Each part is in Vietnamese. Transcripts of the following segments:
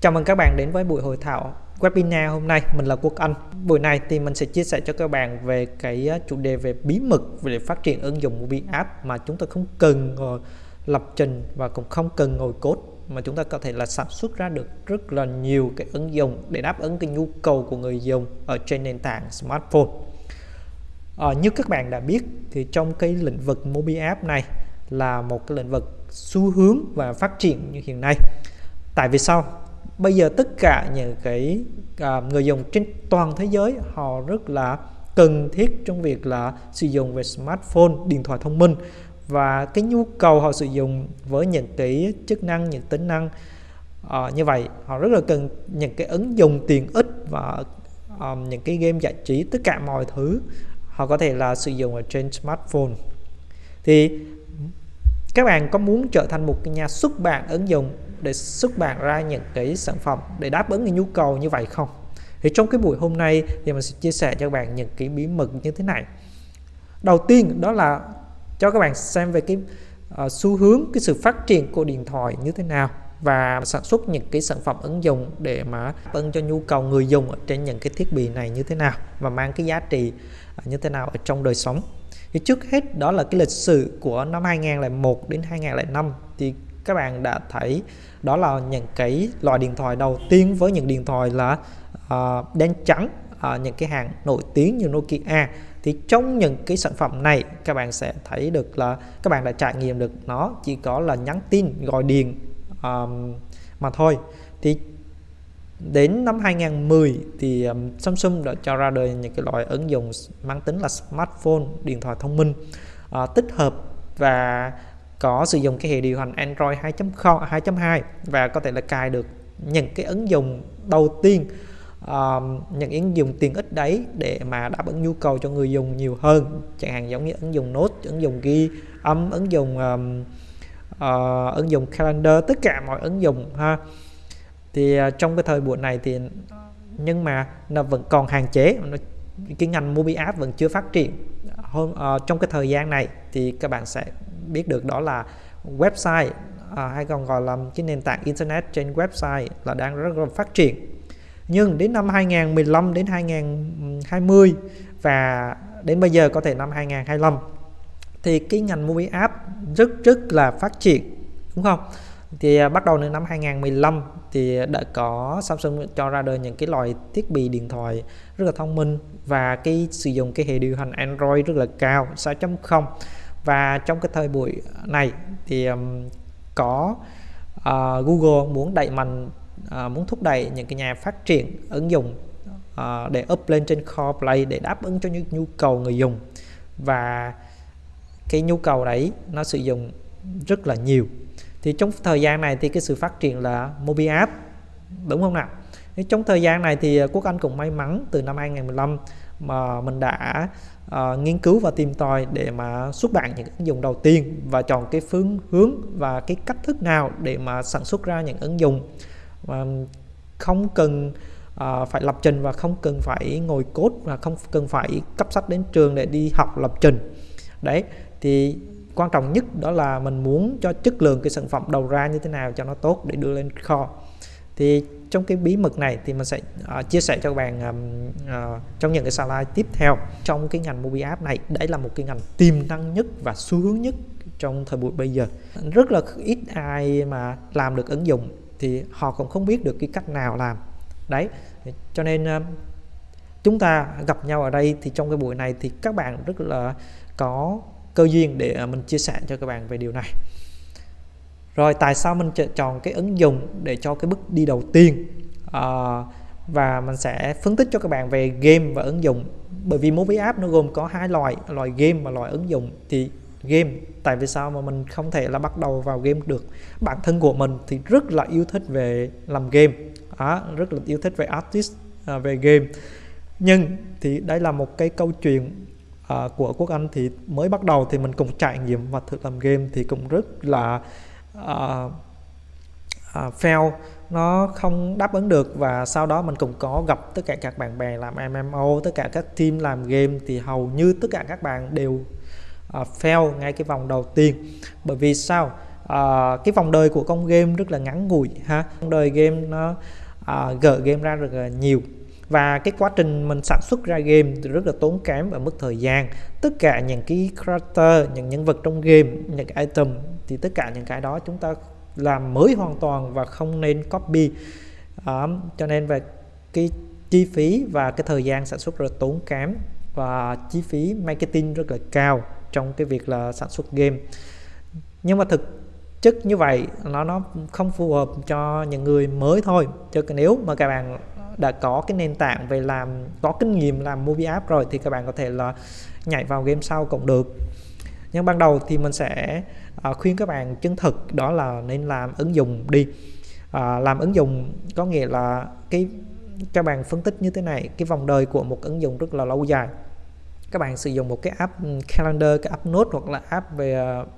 Chào mừng các bạn đến với buổi hội thảo webinar hôm nay. Mình là Quốc Anh. Buổi này thì mình sẽ chia sẻ cho các bạn về cái à, chủ đề về bí mật về phát triển ứng dụng mobile App mà chúng ta không cần ngồi lập trình và cũng không cần ngồi code mà chúng ta có thể là sản xuất ra được rất là nhiều cái ứng dụng để đáp ứng cái nhu cầu của người dùng ở trên nền tảng smartphone. À, như các bạn đã biết thì trong cái lĩnh vực mobile App này là một cái lĩnh vực xu hướng và phát triển như hiện nay. Tại vì sao? Bây giờ tất cả những cái à, người dùng trên toàn thế giới họ rất là cần thiết trong việc là sử dụng về smartphone, điện thoại thông minh. Và cái nhu cầu họ sử dụng với những cái chức năng, những tính năng uh, như vậy họ rất là cần những cái ứng dụng tiện ích và um, những cái game giải trí tất cả mọi thứ họ có thể là sử dụng ở trên smartphone. Thì các bạn có muốn trở thành một nhà xuất bản ứng dụng để xuất bản ra những cái sản phẩm để đáp ứng cái nhu cầu như vậy không? Thì trong cái buổi hôm nay thì mình sẽ chia sẻ cho các bạn những cái bí mật như thế này. Đầu tiên đó là cho các bạn xem về cái uh, xu hướng cái sự phát triển của điện thoại như thế nào và sản xuất những cái sản phẩm ứng dụng để mà ứng cho nhu cầu người dùng ở trên những cái thiết bị này như thế nào và mang cái giá trị ờ, như thế nào ở trong đời sống. Thì trước hết đó là cái lịch sử của năm 2001 đến 2005 thì các bạn đã thấy đó là những cái loại điện thoại đầu tiên với những điện thoại là uh, đen trắng uh, những cái hàng nổi tiếng như Nokia. Thì trong những cái sản phẩm này các bạn sẽ thấy được là các bạn đã trải nghiệm được nó chỉ có là nhắn tin gọi điện um, mà thôi. Thì đến năm 2010 thì um, Samsung đã cho ra đời những cái loại ứng dụng mang tính là smartphone điện thoại thông minh uh, tích hợp và có sử dụng cái hệ điều hành Android 2.0 2.2 và có thể là cài được những cái ứng dụng đầu tiên um, những ứng dụng tiện ích đấy để mà đáp ứng nhu cầu cho người dùng nhiều hơn. Chẳng hạn giống như ứng dụng Note ứng dụng ghi âm ứng dụng um, uh, ứng dụng calendar tất cả mọi ứng dụng ha. Thì uh, trong cái thời buổi này thì nhưng mà nó vẫn còn hạn chế cái ngành mobile app vẫn chưa phát triển. Hơn uh, ờ, trong cái thời gian này thì các bạn sẽ biết được đó là website à, hay còn gọi là cái nền tảng internet trên website là đang rất là phát triển. Nhưng đến năm 2015 đến 2020 và đến bây giờ có thể năm 2025 thì cái ngành mobile app rất rất là phát triển đúng không? Thì à, bắt đầu từ năm 2015 thì đã có Samsung cho ra đời những cái loại thiết bị điện thoại rất là thông minh và cái sử dụng cái hệ điều hành Android rất là cao 6.0 và trong cái thời buổi này thì um, có uh, Google muốn đẩy mạnh uh, muốn thúc đẩy những cái nhà phát triển ứng dụng uh, để up lên trên Core Play để đáp ứng cho những nhu cầu người dùng. Và cái nhu cầu đấy nó sử dụng rất là nhiều. Thì trong thời gian này thì cái sự phát triển là mobile app đúng không nào? Trong thời gian này thì Quốc Anh cũng may mắn từ năm 2015 mà mình đã uh, nghiên cứu và tìm tòi để mà xuất bản những ứng dụng đầu tiên và chọn cái phương hướng và cái cách thức nào để mà sản xuất ra những ứng dụng. Mà không cần uh, phải lập trình và không cần phải ngồi code và không cần phải cấp sách đến trường để đi học lập trình. Đấy thì quan trọng nhất đó là mình muốn cho chất lượng cái sản phẩm đầu ra như thế nào cho nó tốt để đưa lên kho thì trong cái bí mật này thì mình sẽ uh, chia sẻ cho các bạn um, uh, trong những cái slide tiếp theo. Trong cái ngành mobile app này đấy là một cái ngành tiềm năng nhất và xu hướng nhất trong thời buổi bây giờ. Rất là ít ai mà làm được ứng dụng thì họ cũng không biết được cái cách nào làm. Đấy cho nên uh, chúng ta gặp nhau ở đây thì trong cái buổi này thì các bạn rất là có cơ duyên để ờ, mình chia sẻ cho các bạn về điều này rồi tại sao mình chọn cái ứng dụng để cho cái bước đi đầu tiên? À, và mình sẽ phân tích cho các bạn về game và ứng dụng. Bởi vì mobile app nó gồm có hai loại loại game và loại ứng dụng. Thì game tại vì sao mà mình không thể là bắt đầu vào game được? Bản thân của mình thì rất là yêu thích về làm game. À, rất là yêu thích về artist à, về game. Nhưng thì đây là một cái câu chuyện à, của quốc anh thì mới bắt đầu thì mình cũng trải nghiệm và thử làm game thì cũng rất là uh, uh, fail nó không đáp ứng được và sau đó mình cũng có gặp tất cả các bạn bè làm MMO tất cả các team làm game thì hầu như tất cả các bạn đều uh, fail ngay cái vòng đầu tiên. Bởi vì sao? Uh, cái vòng đời của con game rất là ngắn ngủi ha. Vòng đời game nó uh, gỡ game ra rất là nhiều và cái quá trình mình sản xuất ra game thì rất là tốn kém và mất thời gian. Tất cả những cái character những nhân vật trong game những cái item thì tất cả những cái đó chúng ta làm mới hoàn toàn và không nên copy. À, cho nên về cái chi phí và cái thời gian sản xuất rất là tốn kém và chi phí marketing rất là cao trong cái việc là sản xuất game. Nhưng mà thực chất như vậy nó nó không phù hợp cho những người mới thôi. Cho nếu mà các bạn đã có cái nền tảng về làm có kinh nghiệm làm movie app rồi thì các bạn có thể là nhảy vào game sau cũng được. Nhưng ban đầu thì mình sẽ uh, khuyên các bạn chân thực đó là nên làm ứng dụng đi. Uh, làm ứng dụng có nghĩa là cái các bạn phân tích như thế này cái vòng đời của một ứng dụng rất là lâu dài. Các bạn sử dụng một cái app ừ, calendar cái app note hoặc là app về uh,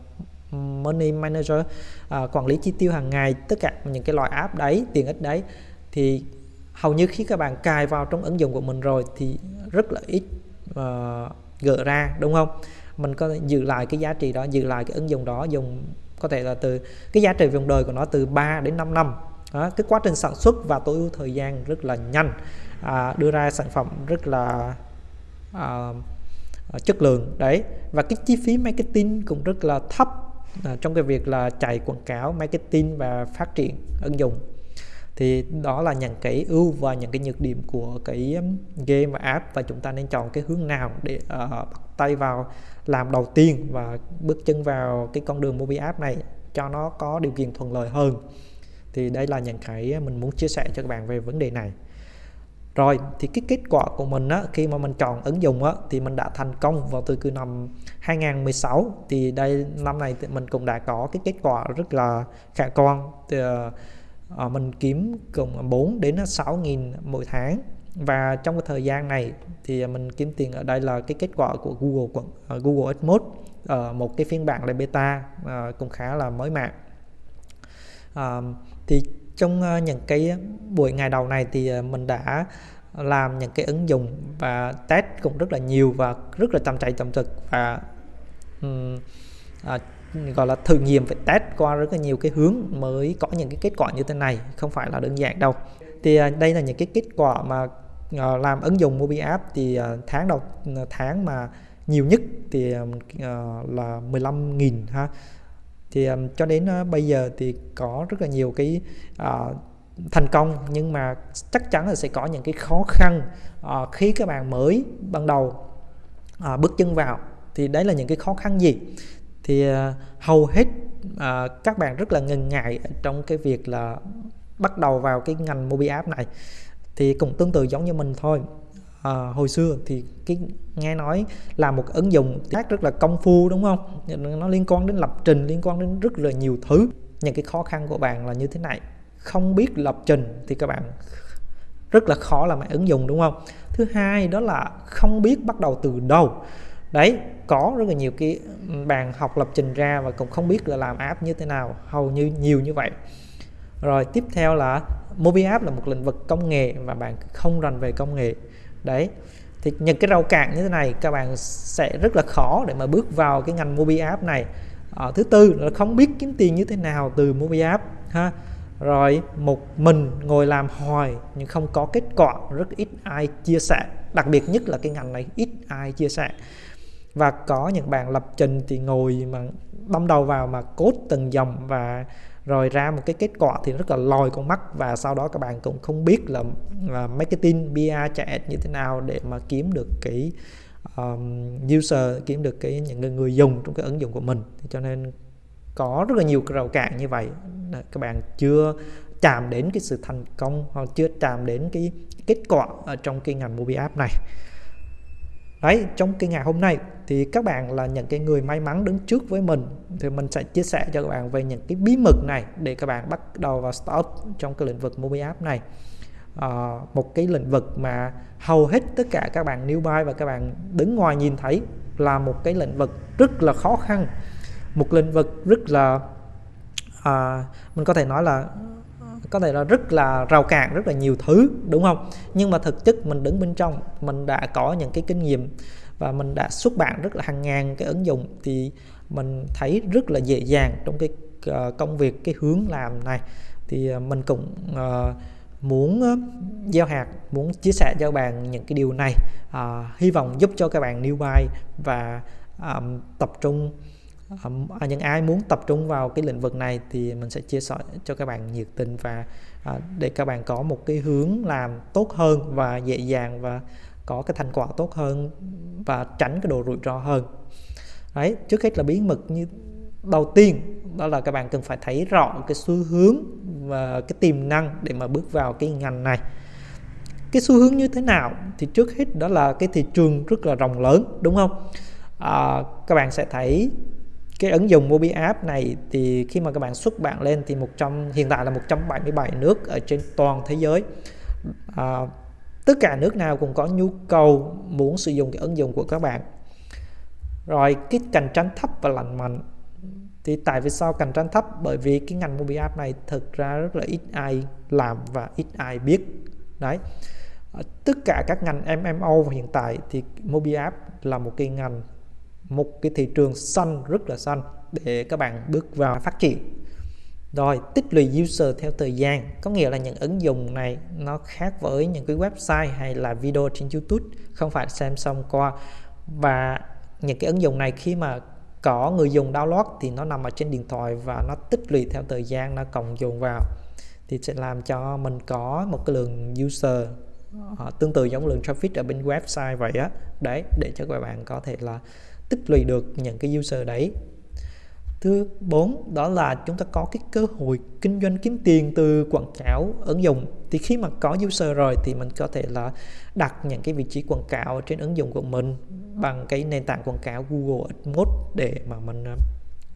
money manager uh, quản lý chi tiêu hàng ngày tất cả những cái loại app đấy tiền ích đấy thì hầu như khi các bạn cài vào trong ứng dụng của mình rồi thì rất là ít uh, gỡ ra đúng không? Mình có thể giữ lại cái giá trị đó giữ lại cái ứng dụng đó dùng có thể là từ cái giá trị vòng đời của nó từ 3 đến 5 năm. Đó, cái quá trình sản xuất và tối ưu thời gian rất là nhanh à, đưa ra sản phẩm rất là à, ờ, chất lượng đấy. Và cái chi phí marketing cũng rất là thấp à, trong cái việc là chạy quảng cáo marketing và phát triển ứng dụng thì đó là những cái ưu và những cái nhược điểm của cái um, game và app và chúng ta nên chọn cái hướng nào để uh, bắt tay vào làm đầu tiên và bước chân vào cái con đường mobile app này cho nó có điều kiện thuận lợi hơn. Thì đây là những cái um, mình muốn chia sẻ cho các bạn về vấn đề này. Rồi thì cái kết quả của mình á, khi mà mình chọn ứng dụng á, thì mình đã thành công vào từ cứ năm 2016 thì đây năm này thì mình cũng đã có cái kết quả rất là khả quan. Thì, uh, Ờ, mình kiếm cùng 4 đến 6 nghìn mỗi tháng. Và trong cái thời gian này thì mình kiếm tiền ở đây là cái kết quả của Google uh, Google AdMode uh, ờ, một cái phiên bản là beta uh, cũng khá là mới mạng uh, thì trong những cái buổi ngày đầu này thì mình đã làm những cái ứng dụng và test cũng rất là nhiều và rất là chăm chạy chăm thực và um, uh, gọi là thử nghiệm phải test qua rất là nhiều cái hướng mới có những cái kết quả như thế này không phải là đơn giản đâu. Thì à, đây là những cái kết quả mà à, làm ứng dụng mobile app thì à, tháng đầu tháng mà nhiều nhất thì là 15.000 ha. Thì cho đến bây giờ thì có rất là nhiều cái uh, thành công nhưng mà chắc chắn là sẽ có những cái khó khăn uh, khi các bạn mới ban đầu uh, bước chân vào. Thì đấy là những cái khó khăn gì? Thì uh, hầu hết uh, các bạn rất là ngần ngại trong cái việc là bắt đầu vào cái ngành mobile app này. Thì cũng tương tự giống như mình thôi. À, hồi xưa thì cái nghe nói là một ứng dụng tác rất là công phu đúng không? Nó liên quan đến lập trình liên quan đến rất là nhiều thứ. Những cái khó khăn của bạn là như thế này. Không biết lập trình thì các bạn rất là khó làm ứng dụng đúng không? Thứ hai đó là không biết bắt đầu từ đâu đấy có rất là nhiều cái bạn học lập trình ra và cũng không biết là làm app như thế nào hầu như nhiều như vậy. Rồi tiếp theo là mobile app là một lĩnh vực công nghệ mà bạn không rành về công nghệ. Đấy thì những cái rào cản như thế này các bạn sẽ rất là khó để mà bước vào cái ngành mobile app này. À, thứ tư là không biết kiếm tiền như thế nào từ mobile app ha. Rồi một mình ngồi làm hoài nhưng không có kết quả rất ít ai chia sẻ. Đặc biệt nhất là cái ngành này ít ai chia sẻ và có những bạn lập trình thì ngồi mà đâm đầu vào mà cốt từng dòng và rồi ra một cái kết quả thì rất là lòi con mắt. Và sau đó các bạn cũng không biết là, là marketing PR chạy như thế nào để mà kiếm được cái um, user kiếm được cái những người, người dùng trong cái ứng dụng của mình. Cho nên có rất là nhiều rào cản như vậy. Các bạn chưa chạm đến cái sự thành công hoặc chưa chạm đến cái kết quả ở trong cái ngành mobile app này đấy trong cái ngày hôm nay thì các bạn là những cái người may mắn đứng trước với mình. Thì mình sẽ chia sẻ cho các bạn về những cái bí mật này để các bạn bắt đầu vào start trong cái lĩnh vực mobile app này. À, một cái lĩnh vực mà hầu hết tất cả các bạn newbie và các bạn đứng ngoài nhìn thấy là một cái lĩnh vực rất là khó khăn. Một lĩnh vực rất là à, mình có thể nói là có thể là rất là rào cản rất là nhiều thứ đúng không? Nhưng mà thực chất mình đứng bên trong mình đã có những cái kinh nghiệm và mình đã xuất bản rất là hàng ngàn cái ứng dụng thì mình thấy rất là dễ dàng trong cái ờ, công việc cái hướng làm này. Thì ờ, mình cũng uh, muốn gieo hạt muốn chia sẻ cho các bạn những cái điều này à, hy vọng giúp cho các bạn new buy và um, tập trung à, những ai muốn tập trung vào cái lĩnh vực này thì mình sẽ chia sẻ cho các bạn nhiệt tình và à, để các bạn có một cái hướng làm tốt hơn và dễ dàng và có cái thành quả tốt hơn và tránh cái độ rủi ro hơn. Đấy trước hết là bí mật như đầu tiên đó là các bạn cần phải thấy rõ cái xu hướng và cái tiềm năng để mà bước vào cái ngành này. Cái xu hướng như thế nào thì trước hết đó là cái thị trường rất là rộng lớn đúng không? À, các bạn sẽ thấy cái ứng dụng Mobi App này thì khi mà các bạn xuất bản lên thì một trăm hiện tại là 177 nước ở trên toàn thế giới. À, tất cả nước nào cũng có nhu cầu muốn sử dụng cái ứng dụng của các bạn. Rồi cái cạnh tranh thấp và lành mạnh. Thì tại vì sao cạnh tranh thấp? Bởi vì cái ngành mobi app này thực ra rất là ít ai làm và ít ai biết. Đấy. Tất cả các ngành MMO hiện tại thì mobi app là một cái ngành một cái thị trường xanh rất là xanh để các bạn bước vào phát triển. Rồi tích lũy user theo thời gian có nghĩa là những ứng dụng này nó khác với những cái website hay là video trên YouTube không phải xem xong qua. Và những cái ứng dụng này khi mà có người dùng download thì nó nằm ở trên điện thoại và nó tích lũy theo thời gian nó cộng dồn vào. Thì sẽ làm cho mình có một cái lượng user uh, tương tự giống lượng traffic ở bên website vậy á. Đấy để cho các bạn có thể là tích lũy được những cái user đấy. Thứ bốn đó là chúng ta có cái cơ hội kinh doanh kiếm tiền từ quảng cáo ứng dụng. Thì khi mà có user rồi thì mình có thể là đặt những cái vị trí quảng cáo trên ứng dụng của mình bằng cái nền tảng quảng cáo Google AdWords để mà mình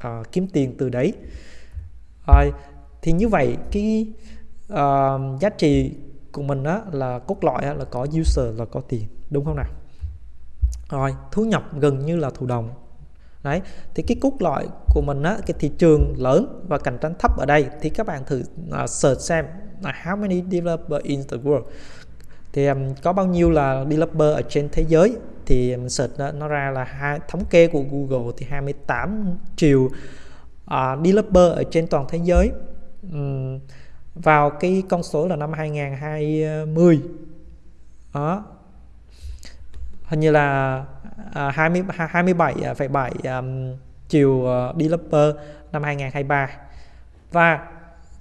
uh, kiếm tiền từ đấy. Rồi thì như vậy cái uh, giá trị của mình đó là cốt lõi là có user là có tiền đúng không nào? Rồi thu nhập gần như là thụ động. Đấy thì cái cốt lõi của mình á cái thị trường lớn và cạnh tranh thấp ở đây thì các bạn thử uh, search xem là how many developer in the world. Thì um, có bao nhiêu là developer ở trên thế giới? Thì mình search nó, nó ra là hai thống kê của Google thì 28 triệu uh, developer ở trên toàn thế giới. Um, vào cái con số là năm 2020 đó hình như là uh, 20 27,7 um, triệu uh, developer năm 2023 và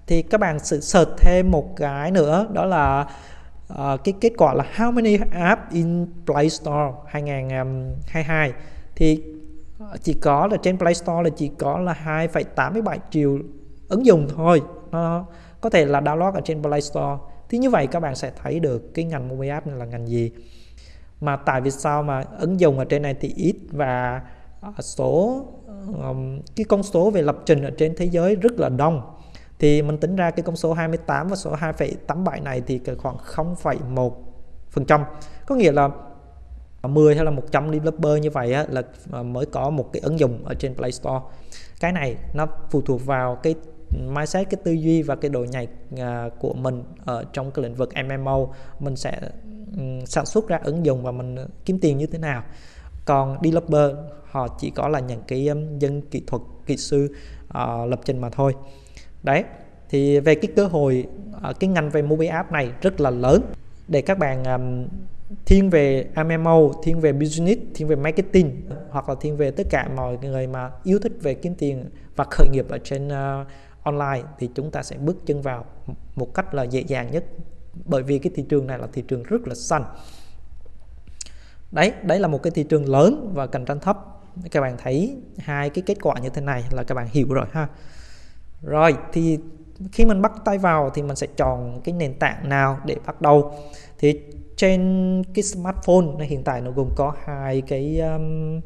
thì các bạn sự search thêm một cái nữa đó là uh, cái kết quả là how many app in Play Store 2022 thì chỉ có là trên Play Store là chỉ có là 2,87 triệu ứng dụng thôi. Nó có thể là download ở trên Play Store. Thì như vậy các bạn sẽ thấy được cái ngành mobile app này là ngành gì mà tại vì sao mà ứng dụng ở trên này thì ít và ờ, số um, cái con số về lập trình ở trên thế giới rất là đông. Thì mình tính ra cái con số 28 và số 2,87 này thì khoảng 0,1 phần trăm. Có nghĩa là 10 hay là 100 developer như vậy á, là ờ, mới có một cái ứng dụng ở trên Play Store. Cái này nó phụ thuộc vào cái mindset cái tư duy và cái độ nhạy uh, của mình ở trong cái lĩnh vực MMO mình sẽ sản xuất ra ứng dụng và mình ờ, kiếm tiền như thế nào. Còn developer họ chỉ có là những cái dân kỹ thuật kỹ sư uh, lập trình mà thôi. Đấy thì về cái cơ hội uh, cái ngành về mobile app này rất là lớn. Để các bạn um, thiên về MMO, thiên về business, thiên về marketing hoặc là thiên về tất cả mọi người mà yêu thích về kiếm tiền và khởi nghiệp ở trên uh, online thì chúng ta sẽ bước chân vào một cách là dễ dàng nhất bởi vì cái thị trường này là thị trường rất là xanh. Đấy đấy là một cái thị trường lớn và cạnh tranh thấp. Các bạn thấy hai cái kết quả như thế này là các bạn hiểu rồi ha. Rồi thì khi mình bắt tay vào thì mình sẽ chọn cái nền tảng nào để bắt đầu? Thì trên cái smartphone này hiện tại nó gồm có hai cái um,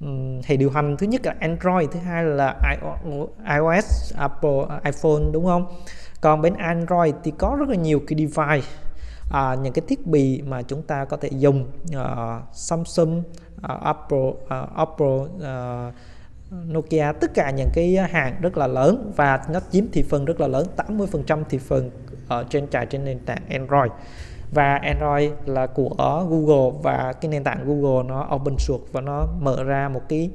um, hệ điều hành. Thứ nhất là Android thứ hai là iOS Apple iPhone đúng không? Còn bên Android thì có rất là nhiều cái device à, những cái thiết bị mà chúng ta có thể dùng uh, Samsung uh, Apple uh, Apple uh, Nokia tất cả những cái hàng rất là lớn và nó chiếm thị phần rất là lớn 80% thị phần ở trên trải trên nền tảng Android. Và Android là của Google và cái nền tảng Google nó open source và nó mở ra một cái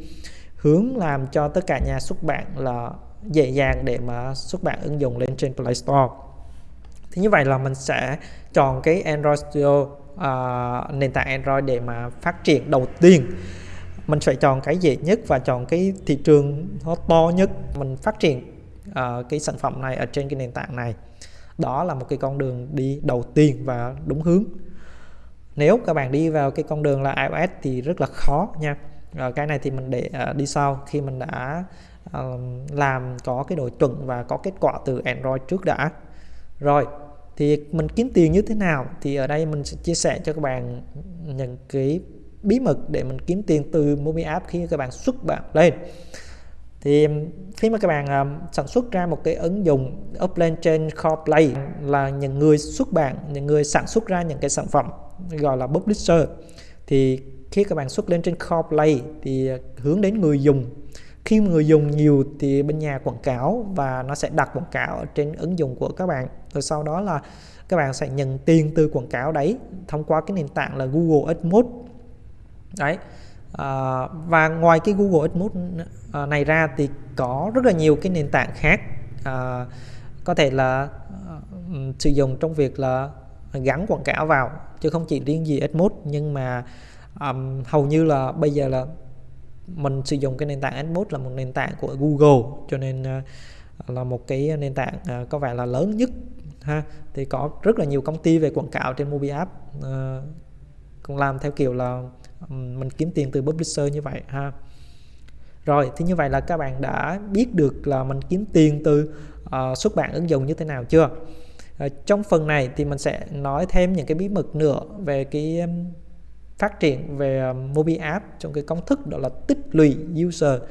hướng làm cho tất cả nhà xuất bản là dễ dàng để mà xuất bản ứng dụng lên trên Play Store. Thì như vậy là mình sẽ chọn cái Android Studio uh, nền tảng Android để mà phát triển đầu tiên. Mình sẽ chọn cái dễ nhất và chọn cái thị trường nó to nhất. Mình phát triển uh, cái sản phẩm này ở trên cái nền tảng này. Đó là một cái con đường đi đầu tiên và đúng hướng. Nếu các bạn đi vào cái con đường là iOS thì rất là khó nha. À, cái này thì mình để uh, đi sau khi mình đã uh, làm có cái độ chuẩn và có kết quả từ Android trước đã. Rồi thì mình kiếm tiền như thế nào? Thì ở đây mình sẽ chia sẻ cho các bạn những cái bí mật để mình kiếm tiền từ mobile app khi các bạn xuất bản lên. Thì khi mà các bạn uh, sản xuất ra một cái ứng dụng up lên trên Core Play là những người xuất bản những người sản xuất ra những cái sản phẩm gọi là publisher thì khi các bạn xuất lên trên Core Play thì hướng đến người dùng khi người dùng nhiều thì bên nhà quảng cáo và nó sẽ đặt quảng cáo ở trên ứng dụng của các bạn. Rồi sau đó là các bạn sẽ nhận tiền từ quảng cáo đấy thông qua cái nền tảng là Google AdMode đấy à, và ngoài cái Google AdMode à, này ra thì có rất là nhiều cái nền tảng khác à, có thể là uh, sử dụng trong việc là gắn quảng cáo vào chứ không chỉ riêng gì AdMode nhưng mà um, hầu như là bây giờ là mình sử dụng cái nền tảng AdMods là một nền tảng của Google cho nên ờ, là một cái nền tảng ờ, có vẻ là lớn nhất ha. Thì có rất là nhiều công ty về quảng cáo trên mobile app ờ, cũng làm theo kiểu là mình kiếm tiền từ publisher như vậy ha. Rồi thì như vậy là các bạn đã biết được là mình kiếm tiền từ uh, xuất bản ứng dụng như thế nào chưa? Uh, trong phần này thì mình sẽ nói thêm những cái bí mật nữa về cái phát triển về ờ, Mobi mobile app trong cái công thức đó là tích lũy user.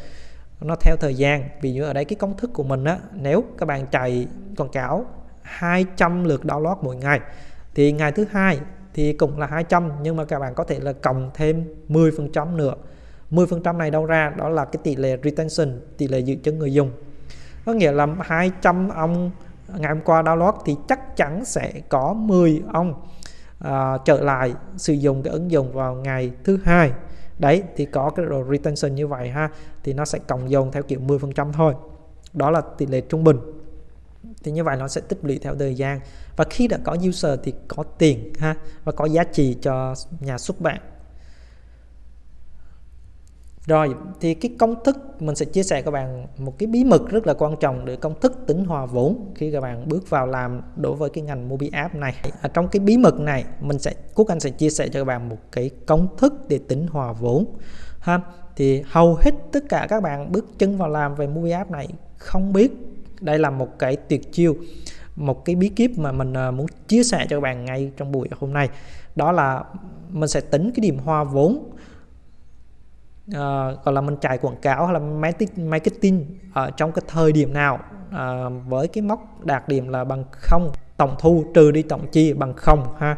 Nó theo thời gian. Vì như ở đây cái công thức của mình á, nếu các bạn chạy quảng cáo 200 lượt download mỗi ngày, thì ngày thứ hai thì cũng là 200 nhưng mà các bạn có thể là cộng thêm 10% nữa. 10% này đâu ra, đó là cái tỷ lệ retention, tỷ lệ giữ chân người dùng. Có nghĩa là 200 ông ngày hôm qua download thì chắc chắn sẽ có 10 ông à, trở lại sử dụng cái ứng dụng vào ngày thứ hai. Đấy thì có cái độ retention như vậy ha thì nó sẽ cộng dồn theo kiểu 10% thôi. Đó là tỷ lệ trung bình. Thì như vậy nó sẽ tích lũy theo thời gian. Và khi đã có user thì có tiền ha và có giá trị cho nhà xuất bản rồi, thì cái công thức, mình sẽ chia sẻ các bạn một cái bí mật rất là quan trọng để công thức tính hòa vốn khi các bạn bước vào làm đối với cái ngành Mobi app này. Ở trong cái bí mật này, mình sẽ, Quốc Anh sẽ chia sẻ cho các bạn một cái công thức để tính hòa vốn. Ha thì hầu hết tất cả các bạn bước chân vào làm về Mobi app này không biết đây là một cái tuyệt chiêu, một cái bí kíp mà mình ờ, muốn chia sẻ cho các bạn ngay trong buổi hôm nay đó là mình sẽ tính cái điểm hòa vốn Ờ, uh, gọi là mình chạy quảng cáo hay là marketing ở trong cái thời điểm nào? Uh, với cái mốc đạt điểm là bằng không tổng thu trừ đi tổng chi bằng không ha.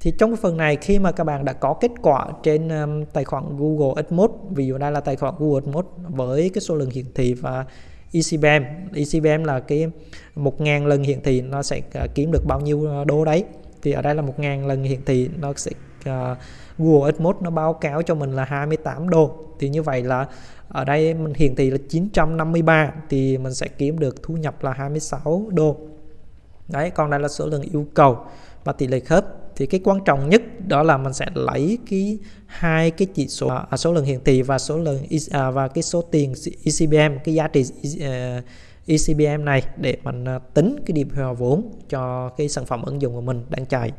Thì trong cái phần này khi mà các bạn đã có kết quả trên um, tài khoản Google AdMods ví dụ đây là tài khoản Google AdMods với cái số lượng hiển thị và ECBM ECBM là cái 1.000 lần hiển thị nó sẽ uh, kiếm được bao nhiêu đô đấy? Thì ở đây là 1.000 lần hiển thị nó sẽ uh, Google AdMods nó báo cáo cho mình là 28 đô. Thì như vậy là ở đây mình hiển thị là 953 thì mình sẽ kiếm được thu nhập là 26 đô. Đấy còn đây là số lượng yêu cầu và tỷ lệ khớp. Thì cái quan trọng nhất đó là mình sẽ lấy cái hai cái chỉ số à, số lượng hiển thị và số lượng à, và cái số tiền ECBM cái giá trị uh, ECBM à, này để mình à, tính cái điểm hòa vốn cho cái sản phẩm ứng dụng của mình đang chạy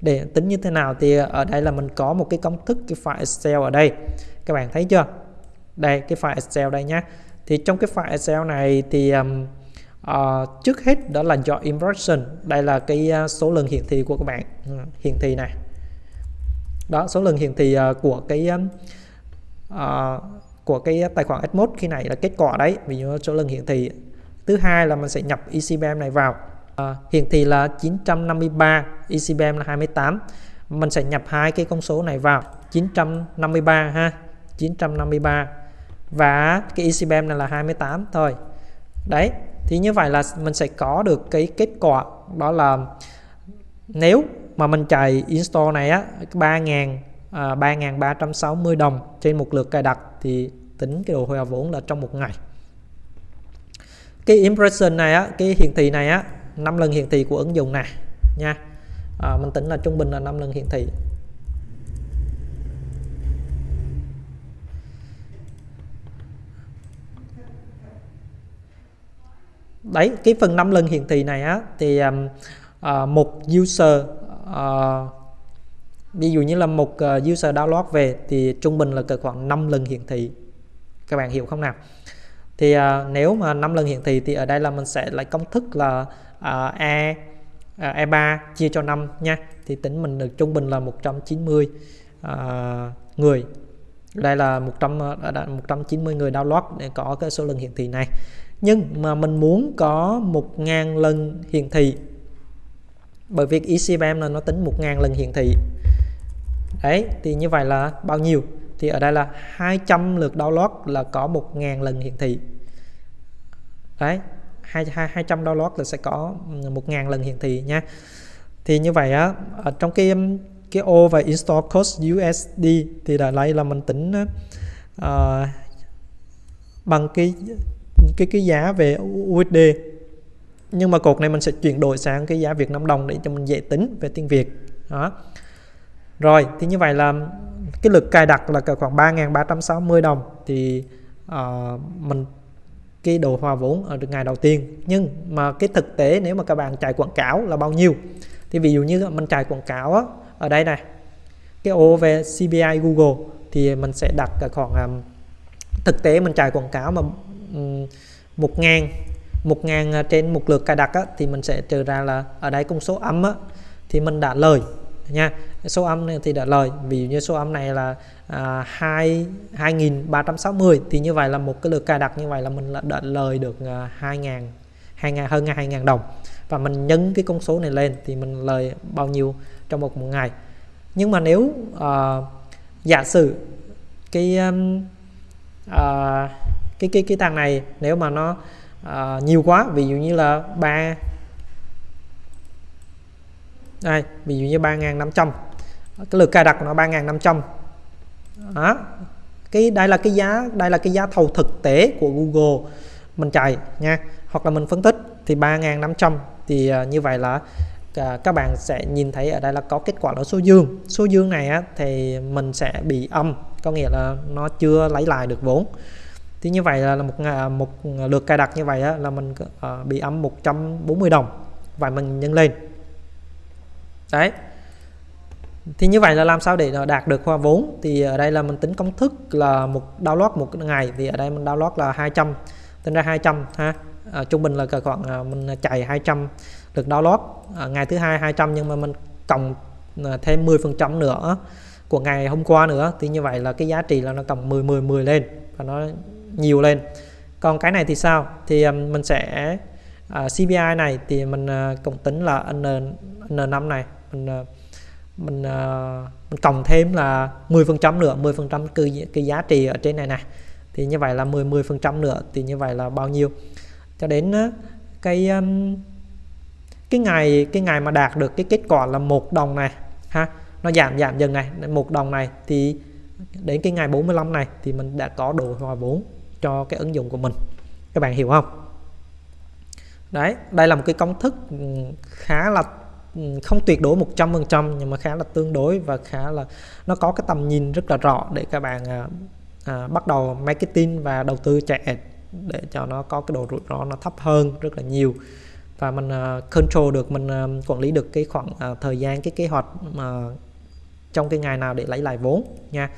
để tính như thế nào thì ở đây là mình có một cái công thức cái file Excel ở đây. Các bạn thấy chưa? Đây cái file Excel đây nhé thì trong cái file Excel này thì um, uh, trước hết đó là do impression. Đây là cái uh, số lần hiển thị của các bạn. Uh, hiển thị này. Đó số lần hiển thị uh, của cái uh, của cái tài khoản S1 khi này là kết quả đấy. Ví dụ số lần hiển thị. Thứ hai là mình sẽ nhập ECBM này vào. Ờ, à, hiển thị là 953 ICBM là 28 mình sẽ nhập hai cái con số này vào. 953 ha 953 và cái ICBM này là 28 thôi. Đấy thì như vậy là mình sẽ có được cái kết quả. Đó là nếu mà mình chạy install này á 3.000 à, 3.360 đồng trên một lượt cài đặt thì tính cái độ hòa vốn là trong một ngày. Cái impression này á cái hiển thị này á 5 lần hiển thị của ứng dụng này nha. À, mình tính là trung bình là 5 lần hiển thị. Đấy cái phần 5 lần hiển thị này á thì um, uh, một user uh, ví dụ như là một uh, user download về thì trung bình là cỡ khoảng 5 lần hiển thị. Các bạn hiểu không nào? Thì uh, nếu mà 5 lần hiển thị thì ở đây là mình sẽ lại công thức là uh, e à, uh, e3 chia cho 5 nha. Thì tính mình được trung bình là 190 uh, à, người. Đây là 100 uh, 190 người download để có cái số lần hiển thị này. Nhưng mà mình muốn có 1.000 lần hiển thị. Bởi vì ECBM là nó tính 1.000 lần hiển thị. Đấy thì như vậy là bao nhiêu? Thì ở đây là 200 lượt download là có 1.000 lần hiển thị. Đấy 200 download là sẽ có ừ, 1.000 lần hiển thị nha. Thì như vậy á ở trong cái um, cái ô và install cost USD thì đã lấy là mình tính uh, bằng cái cái cái giá về USD nhưng mà cột này mình sẽ chuyển đổi sang cái giá Việt Nam đồng để cho mình dễ tính về tiếng Việt. Đó. Rồi thì như vậy là cái lực cài đặt là khoảng 3.360 đồng. Thì uh, mình cái đồ hòa vốn ở ngày đầu tiên. Nhưng mà cái thực tế nếu mà các bạn chạy quảng cáo là bao nhiêu? Thì ví dụ như mình chạy quảng cáo á, ở đây này cái ô về CPI Google thì mình sẽ đặt khoảng um, thực tế mình chạy quảng cáo mà um, một ngàn một ngàn à, trên một lượt cài đặt á, thì mình sẽ trừ ra là ở đây công số âm á, thì mình đã lời nha. Số âm này thì đã lời. Ví dụ như số âm này là à, 2 2360 thì như vậy là một cái lượt cài đặt như vậy là mình đã lời được à, 2000 2000 hơn 2000 đồng. Và mình nhân cái con số này lên thì mình lời bao nhiêu trong một, một ngày. Nhưng mà nếu uh, giả sử cái um, uh, cái cái cái thằng này nếu mà nó uh, nhiều quá ví dụ như là ba đây ví dụ như 3.500 cái lượt cài đặt của nó 3.500 đó. Cái đây là cái giá đây là cái giá thầu thực tế của Google. Mình chạy nha. Hoặc là mình phân tích thì 3.500 thì uh, như vậy là uh, các bạn sẽ nhìn thấy ở đây là có kết quả là số dương. Số dương này á, thì mình sẽ bị âm. Có nghĩa là nó chưa lấy lại được vốn. Thì như vậy là một à, một lượt cài đặt như vậy á, là mình uh, bị âm 140 đồng. Và mình nhân lên đấy. Thì như vậy là làm sao để đạt được hoa vốn? Thì ở đây là mình tính công thức là một download một ngày. Thì ở đây mình download là 200 tính ra 200 ha. À, trung bình là khoảng à, mình chạy 200 được download. À, ngày thứ hai 200 nhưng mà mình cộng ờ, thêm 10 phần trăm nữa của ngày hôm qua nữa. Thì như vậy là cái giá trị là nó cộng 10 10 10 lên và nó nhiều lên. Còn cái này thì sao? Thì mình sẽ uh, CPI này thì mình uh, cộng tính là N N5 này mình ờ, mình ờ, mình cộng thêm là 10 phần trăm nữa 10 phần trăm cái, cái giá trị ở trên này này thì như vậy là 10 10 phần trăm nữa thì như vậy là bao nhiêu? Cho đến cái cái ngày cái ngày mà đạt được cái kết quả là một đồng này ha nó giảm giảm dần này một đồng này thì đến cái ngày 45 này thì mình đã có đồ hòa vốn cho cái ứng dụng của mình. Các bạn hiểu không? Đấy đây là một cái công thức khá là không tuyệt đối 100% nhưng mà khá là tương đối và khá là nó có cái tầm nhìn rất là rõ để các bạn à, à, bắt đầu marketing và đầu tư chạy để cho nó có cái độ rủi ro nó thấp hơn rất là nhiều. Và mình uh, control được mình uh, quản lý được cái khoảng uh, thời gian cái kế hoạch uh, trong cái ngày nào để lấy lại vốn nha.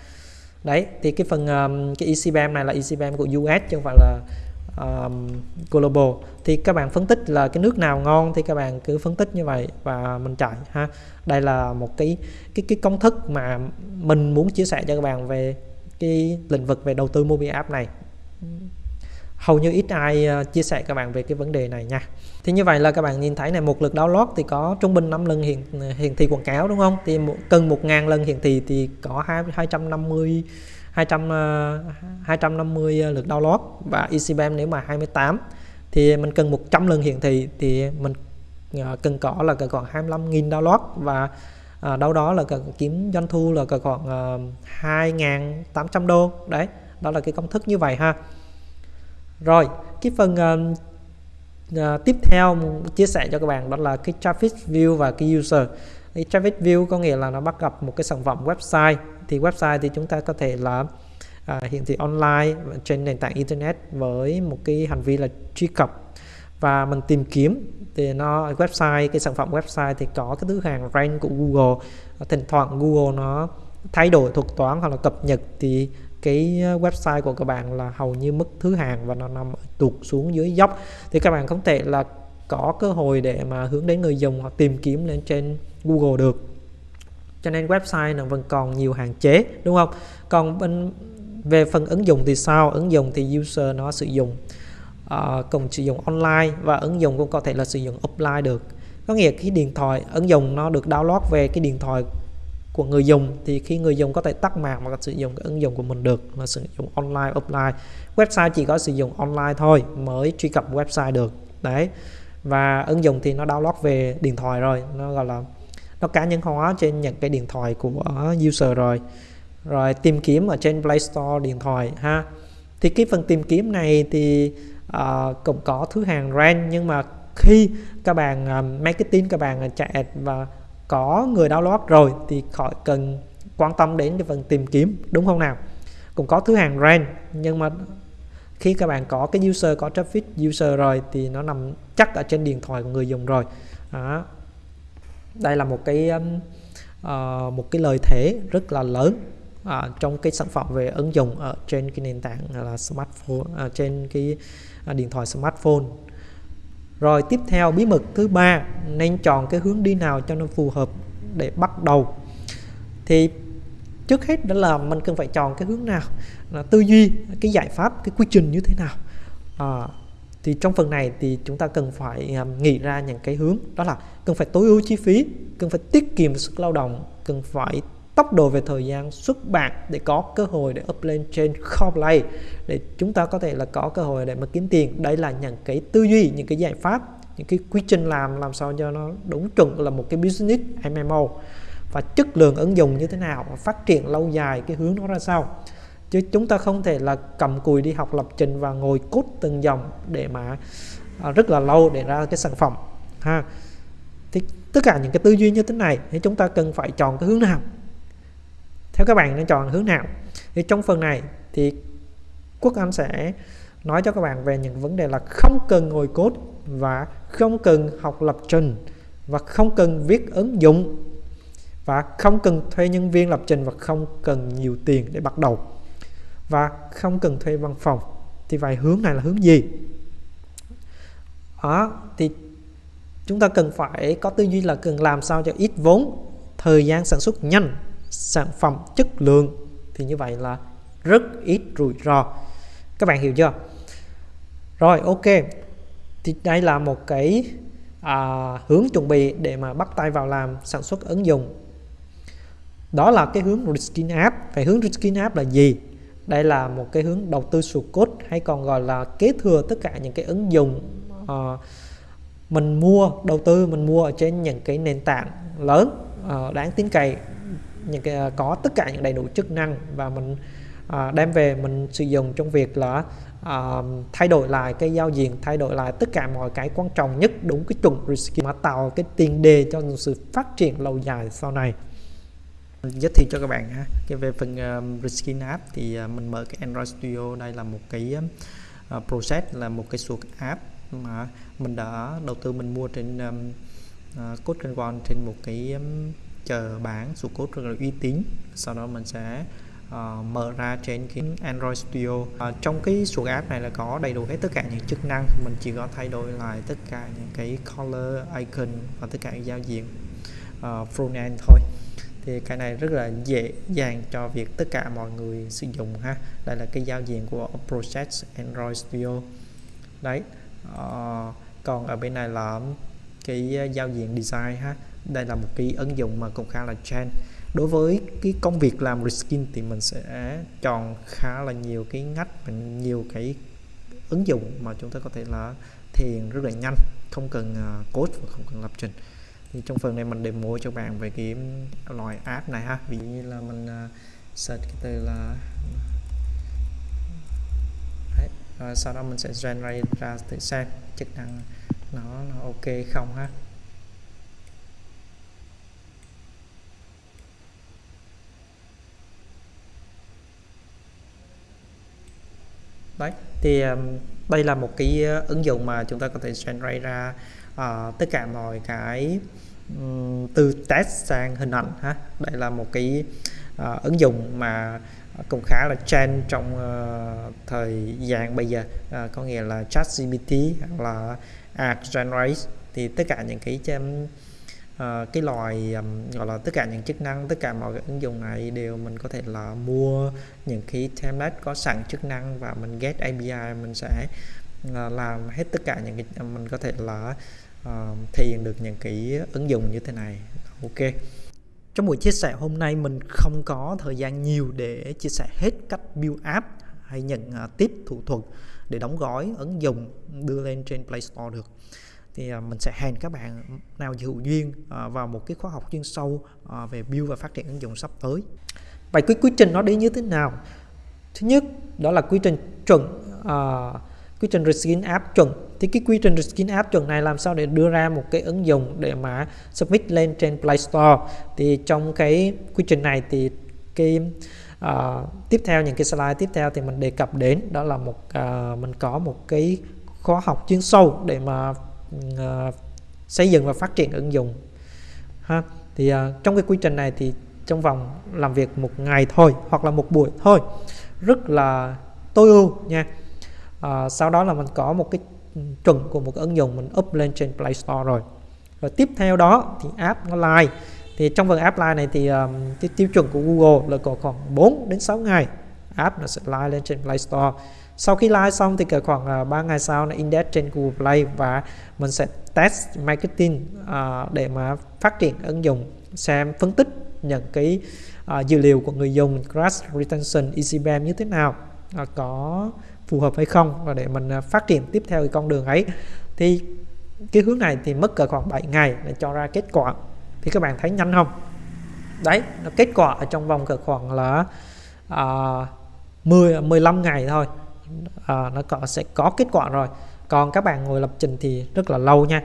Đấy thì cái phần um, cái ECBM này là ECBM của US chứ không phải là um, global. Thì các bạn phân tích là cái nước nào ngon thì các bạn cứ phân tích như vậy và mình chạy ha. Đây là một cái cái cái công thức mà mình muốn chia sẻ cho các bạn về cái lĩnh vực về đầu tư mobile app này. Hầu như ít ai ờ, chia sẻ các bạn về cái vấn đề này nha. Thì như vậy là các bạn nhìn thấy này một lượt download thì có trung bình 5 lần hiển hiển thị quảng cáo đúng không? Thì một, cần 1.000 lần hiển thị thì có 2, 250 200 250 ờ, ờ, lượt download và ECBM nếu mà 28 thì mình cần 100 lần hiển thị thì mình ờ, cần có là còn 25.000 download và à, đâu đó là cần kiếm doanh thu là khoảng uh, 2.800 đô. Đấy đó là cái công thức như vậy ha. Rồi cái phần uh, à, tiếp theo chia sẻ cho các bạn đó là cái traffic view và cái user thì traffic view có nghĩa là nó bắt gặp một cái sản phẩm website. Thì website thì chúng ta có thể là à, hiển thị online trên nền tảng internet với một cái hành vi là truy cập và mình tìm kiếm. Thì nó website cái sản phẩm website thì có cái thứ hàng rank của Google. Thỉnh thoảng Google nó thay đổi thuật toán hoặc là cập nhật thì cái website của các bạn là hầu như mất thứ hàng và nó nằm tụt xuống dưới dốc. Thì các bạn không thể là có cơ hội để mà hướng đến người dùng hoặc tìm kiếm lên trên Google được. Cho nên website nó vẫn còn nhiều hạn chế đúng không? Còn bên về phần ứng dụng thì sao? Ứng dụng thì user nó sử dụng ờ, uh, cùng sử dụng online và ứng dụng cũng có thể là sử dụng offline được. Có nghĩa cái điện thoại ứng dụng nó được download về cái điện thoại của người dùng thì khi người dùng có thể tắt mạng và sử dụng cái ứng dụng của mình được là sử dụng online offline. Website chỉ có sử dụng online thôi mới truy cập website được. Đấy và ứng dụng thì nó download về điện thoại rồi. Nó gọi là nó cá nhân hóa trên những cái điện thoại của user rồi. Rồi tìm kiếm ở trên Play Store điện thoại ha. Thì cái phần tìm kiếm này thì uh, cũng có thứ hàng rank nhưng mà khi các bạn uh, marketing các bạn chạy và có người download rồi thì khỏi cần quan tâm đến cái phần tìm kiếm đúng không nào? Cũng có thứ hàng rank nhưng mà khi các bạn có cái user có traffic user rồi thì nó nằm chắc ở trên điện thoại của người dùng rồi. Đó. đây là một cái uh, một cái lợi thế rất là lớn uh, trong cái sản phẩm về ứng dụng ở trên cái nền tảng là smartphone uh, trên cái uh, điện thoại smartphone. Rồi tiếp theo bí mật thứ ba nên chọn cái hướng đi nào cho nó phù hợp để bắt đầu. Thì trước hết đó là mình cần phải chọn cái hướng nào là tư duy cái giải pháp cái quy trình như thế nào. À, thì trong phần này thì chúng ta cần phải um, nghĩ ra những cái hướng đó là cần phải tối ưu chi phí cần phải tiết kiệm sức lao động cần phải tốc độ về thời gian xuất bản để có cơ hội để up lên trên kho để chúng ta có thể là có cơ hội để mà kiếm tiền. Đây là những cái tư duy những cái giải pháp những cái quy trình làm làm sao cho nó đúng chuẩn là một cái business MMO và chất lượng ứng dụng như thế nào và phát triển lâu dài cái hướng nó ra sao. Chứ chúng ta không thể là cầm cùi đi học lập trình và ngồi cốt từng dòng để mà à, rất là lâu để ra cái sản phẩm ha. Thì tất cả những cái tư duy như thế này thì chúng ta cần phải chọn cái hướng nào? Theo các bạn nên chọn hướng nào? Thì trong phần này thì Quốc Anh sẽ nói cho các bạn về những vấn đề là không cần ngồi code và không cần học lập trình và không cần viết ứng dụng và không cần thuê nhân viên lập trình và không cần nhiều tiền để bắt đầu. Và không cần thuê văn phòng thì vậy hướng này là hướng gì? Đó thì chúng ta cần phải có tư duy là cần làm sao cho ít vốn thời gian sản xuất nhanh sản phẩm chất lượng thì như vậy là rất ít rủi ro. Các bạn hiểu chưa? Rồi ok. Thì đây là một cái à, hướng chuẩn bị để mà bắt tay vào làm sản xuất ứng dụng đó là cái hướng Riskin App. Vậy hướng Riskin App là gì? Đây là một cái hướng đầu tư sụt cốt hay còn gọi là kế thừa tất cả những cái ứng dụng uh, mình mua đầu tư mình mua ở trên những cái nền tảng lớn uh, đáng tin cậy những cái uh, có tất cả những đầy đủ chức năng và mình uh, đem về mình sử dụng trong việc là uh, thay đổi lại cái giao diện thay đổi lại tất cả mọi cái quan trọng nhất đúng cái chuẩn risk mà tạo cái tiền đề cho sự phát triển lâu dài sau này giới thiệu cho các bạn ha. Cái về phần uh, Reskin app thì uh, mình mở cái Android Studio đây là một cái uh, process là một cái suộc app mà mình đã đầu tư mình mua trên um, uh, code trên one trên một cái um, chờ bán suộc code rất là uy tín. Sau đó mình sẽ uh, mở ra trên cái Android Studio. Uh, trong cái suộc app này là có đầy đủ hết tất cả những chức năng. Mình chỉ có thay đổi lại tất cả những cái color icon và tất cả những giao diện uh, front end thôi thì cái này rất là dễ dàng cho việc tất cả mọi người sử dụng ha. Đây là cái giao diện của Project Android Studio. Đấy uh, còn ở bên này là cái giao diện design ha. Đây là một cái ứng dụng mà cũng khá là trend. Đối với cái công việc làm reskin thì mình sẽ chọn khá là nhiều cái ngách và nhiều cái ứng dụng mà chúng ta có thể là thiền rất là nhanh không cần ờ, code và không cần lập trình thì trong phần này mình demo cho bạn về cái loại app này ha ví dụ như là mình uh, search cái từ là Đấy. Rồi sau đó mình sẽ generate ra thử xem chức năng nó nó ok không ha đấy thì um, đây là một cái uh, ứng dụng mà chúng ta có thể generate ra uh, tất cả mọi cái um, từ test sang hình ảnh ha. Đây là một cái uh, ứng dụng mà cũng khá là trend trong uh, thời gian bây giờ. Uh, có nghĩa là ChatGPT hoặc là Art Generate thì tất cả những cái um, uh, cái loại um, gọi là tất cả những chức năng tất cả mọi cái ứng dụng này đều mình có thể là mua những cái template có sẵn chức năng và mình get API mình sẽ uh, làm hết tất cả những cái mình có thể là uh, thể hiện được những cái ứng dụng như thế này. Ok. Trong buổi chia sẻ hôm nay mình không có thời gian nhiều để chia sẻ hết cách build app hay nhận ờ, uh, tiếp thủ thuật để đóng gói ứng dụng đưa lên trên Play Store được. Thì uh, mình sẽ hẹn các bạn nào hữu duyên uh, vào một cái khóa học chuyên sâu uh, về build và phát triển ứng dụng sắp tới. Vậy cái quy trình nó đi như thế nào? Thứ nhất đó là quy trình chuẩn uh, quy trình reskin app chuẩn. Thì cái quy trình reskin app chuẩn này làm sao để đưa ra một cái ứng dụng để mà submit lên trên Play Store? Thì trong cái quy trình này thì cái uh, tiếp theo những cái slide tiếp theo thì mình đề cập đến đó là một uh, mình có một cái khóa học chuyên sâu để mà uh, xây dựng và phát triển ứng dụng. Ha thì uh, trong cái quy trình này thì trong vòng làm việc một ngày thôi hoặc là một buổi thôi. Rất là tối ưu nha à, sau đó là mình có một cái chuẩn của một cái ứng dụng mình up lên trên Play Store rồi. Rồi tiếp theo đó thì app nó live. Thì trong phần app live này thì um, cái tiêu chuẩn của Google là có khoảng 4 đến 6 ngày app nó sẽ live lên trên Play Store. Sau khi live xong thì cả khoảng ờ, uh, 3 ngày sau nó index trên Google Play và mình sẽ test marketing uh, để mà phát triển ứng dụng xem phân tích những cái uh, dữ liệu của người dùng crash retention easy bam như thế nào. Uh, có phù hợp hay không và để mình à, phát triển tiếp theo cái con đường ấy. Thì cái hướng này thì mất cỡ khoảng 7 ngày để cho ra kết quả. Thì các bạn thấy nhanh không? Đấy nó kết quả ở trong vòng cỡ khoảng là à, 10 15 ngày thôi. À, nó có sẽ có kết quả rồi. Còn các bạn ngồi lập trình thì rất là lâu nha.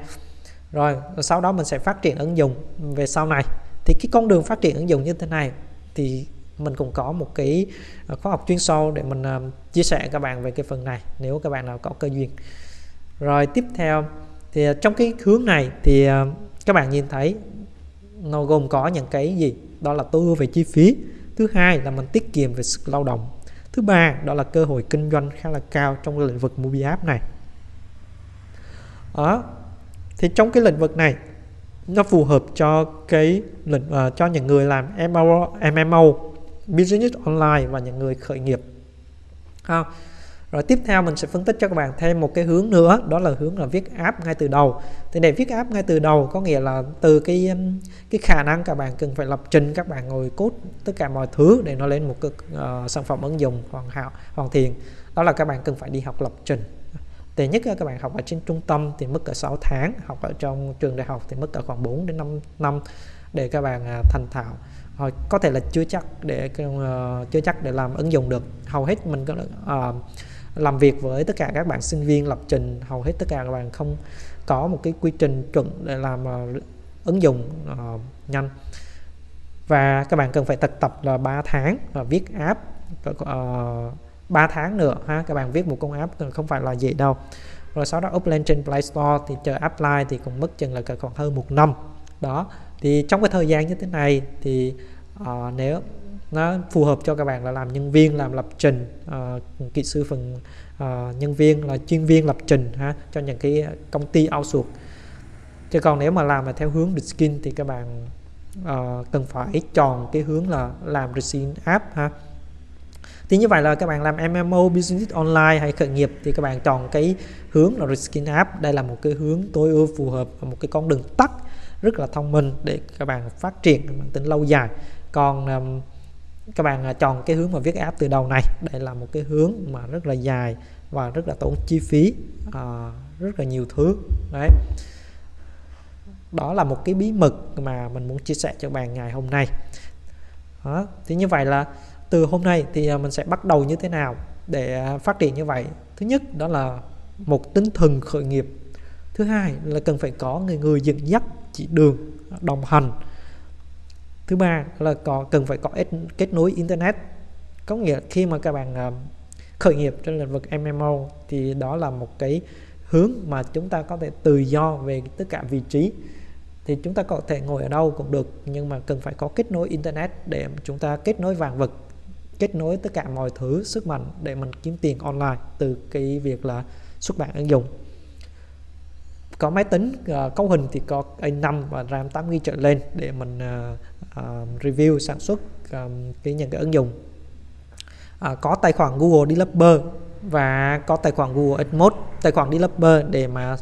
Rồi sau đó mình sẽ phát triển ứng dụng về sau này. Thì cái con đường phát triển ứng dụng như thế này thì mình cũng có một cái ờ, khóa học chuyên sâu để mình uh, chia sẻ các bạn về cái phần này nếu các bạn nào có cơ duyên. Rồi tiếp theo thì ờ, trong cái hướng này thì uh, các bạn nhìn thấy nó gồm có những cái gì? Đó là tối ưu về chi phí. Thứ hai là mình tiết kiệm về sức lao động. Thứ ba đó là cơ hội kinh doanh khá là cao trong lĩnh vực mobile app này. Đó thì trong cái lĩnh vực này nó phù hợp cho cái lĩnh uh, cho những người làm MMO, MMO business online và những người khởi nghiệp. À, rồi tiếp theo mình sẽ phân tích cho các bạn thêm một cái hướng nữa đó là hướng là viết app ngay từ đầu. Thì để viết app ngay từ đầu có nghĩa là từ cái um, cái khả năng các bạn cần phải lập trình các bạn ngồi cốt tất cả mọi thứ để nó lên một cái uh, ờ, sản phẩm ứng dụng hoàn hảo hoàn thiện. Đó là các bạn cần phải đi học lập trình. Tệ nhất các bạn học ở trên trung tâm thì mất cả 6 tháng học ở trong trường đại học thì mất cả khoảng 4 đến 5 năm để các bạn à, thành thạo. Ờ, có thể là chưa chắc để uh, chưa chắc để làm ứng dụng được. Hầu hết mình có uh, làm việc với tất cả các bạn sinh viên lập trình hầu hết tất cả các bạn không có một cái quy trình chuẩn để làm uh, ứng dụng uh, nhanh. Và các bạn cần phải thực tập là 3 tháng và viết app uh, 3 tháng nữa ha các bạn viết một con app không phải là gì đâu. Rồi sau đó up lên trên Play Store thì chờ apply thì cũng mất chừng là khoảng hơn một năm. Đó thì trong cái thời gian như thế này thì uh, nếu nó phù hợp cho các bạn là làm nhân viên làm lập trình uh, kỹ sư phần uh, nhân viên là chuyên viên lập trình ha cho những cái công ty outsource. Chứ còn nếu mà làm mà theo hướng skin thì các bạn uh, cần phải chọn cái hướng là làm skin app ha. Thì như vậy là các bạn làm MMO business online hay khởi nghiệp thì các bạn chọn cái hướng là skin app. Đây là một cái hướng tối ưu phù hợp một cái con đường tắt rất là thông minh để các bạn phát triển mang tính lâu dài. Còn um, các bạn à, chọn cái hướng mà viết app từ đầu này đây là một cái hướng mà rất là dài và rất là tốn chi phí uh, rất là nhiều thứ. Đấy. Đó là một cái bí mật mà mình muốn chia sẻ cho bạn ngày hôm nay. Đó. thì như vậy là từ hôm nay thì à, mình sẽ bắt đầu như thế nào để phát triển như vậy? Thứ nhất đó là một tinh thần khởi nghiệp. Thứ hai là cần phải có người người dẫn dắt chỉ đường đồng hành. Thứ ba là có cần phải có kết nối internet. Có nghĩa khi mà các bạn uh, khởi nghiệp trên lĩnh vực MMO thì đó là một cái hướng mà chúng ta có thể tự do về tất cả vị trí. Thì chúng ta có thể ngồi ở đâu cũng được nhưng mà cần phải có kết nối internet để chúng ta kết nối vàng vật kết nối tất cả mọi thứ sức mạnh để mình kiếm tiền online từ cái việc là xuất bản ứng dụng có máy tính uh, cấu hình thì có A5 và RAM 8GB trở lên để mình uh, uh, review sản xuất um, cái những cái ứng dụng. Uh, có tài khoản Google Developer và có tài khoản Google Admode tài khoản Developer để mà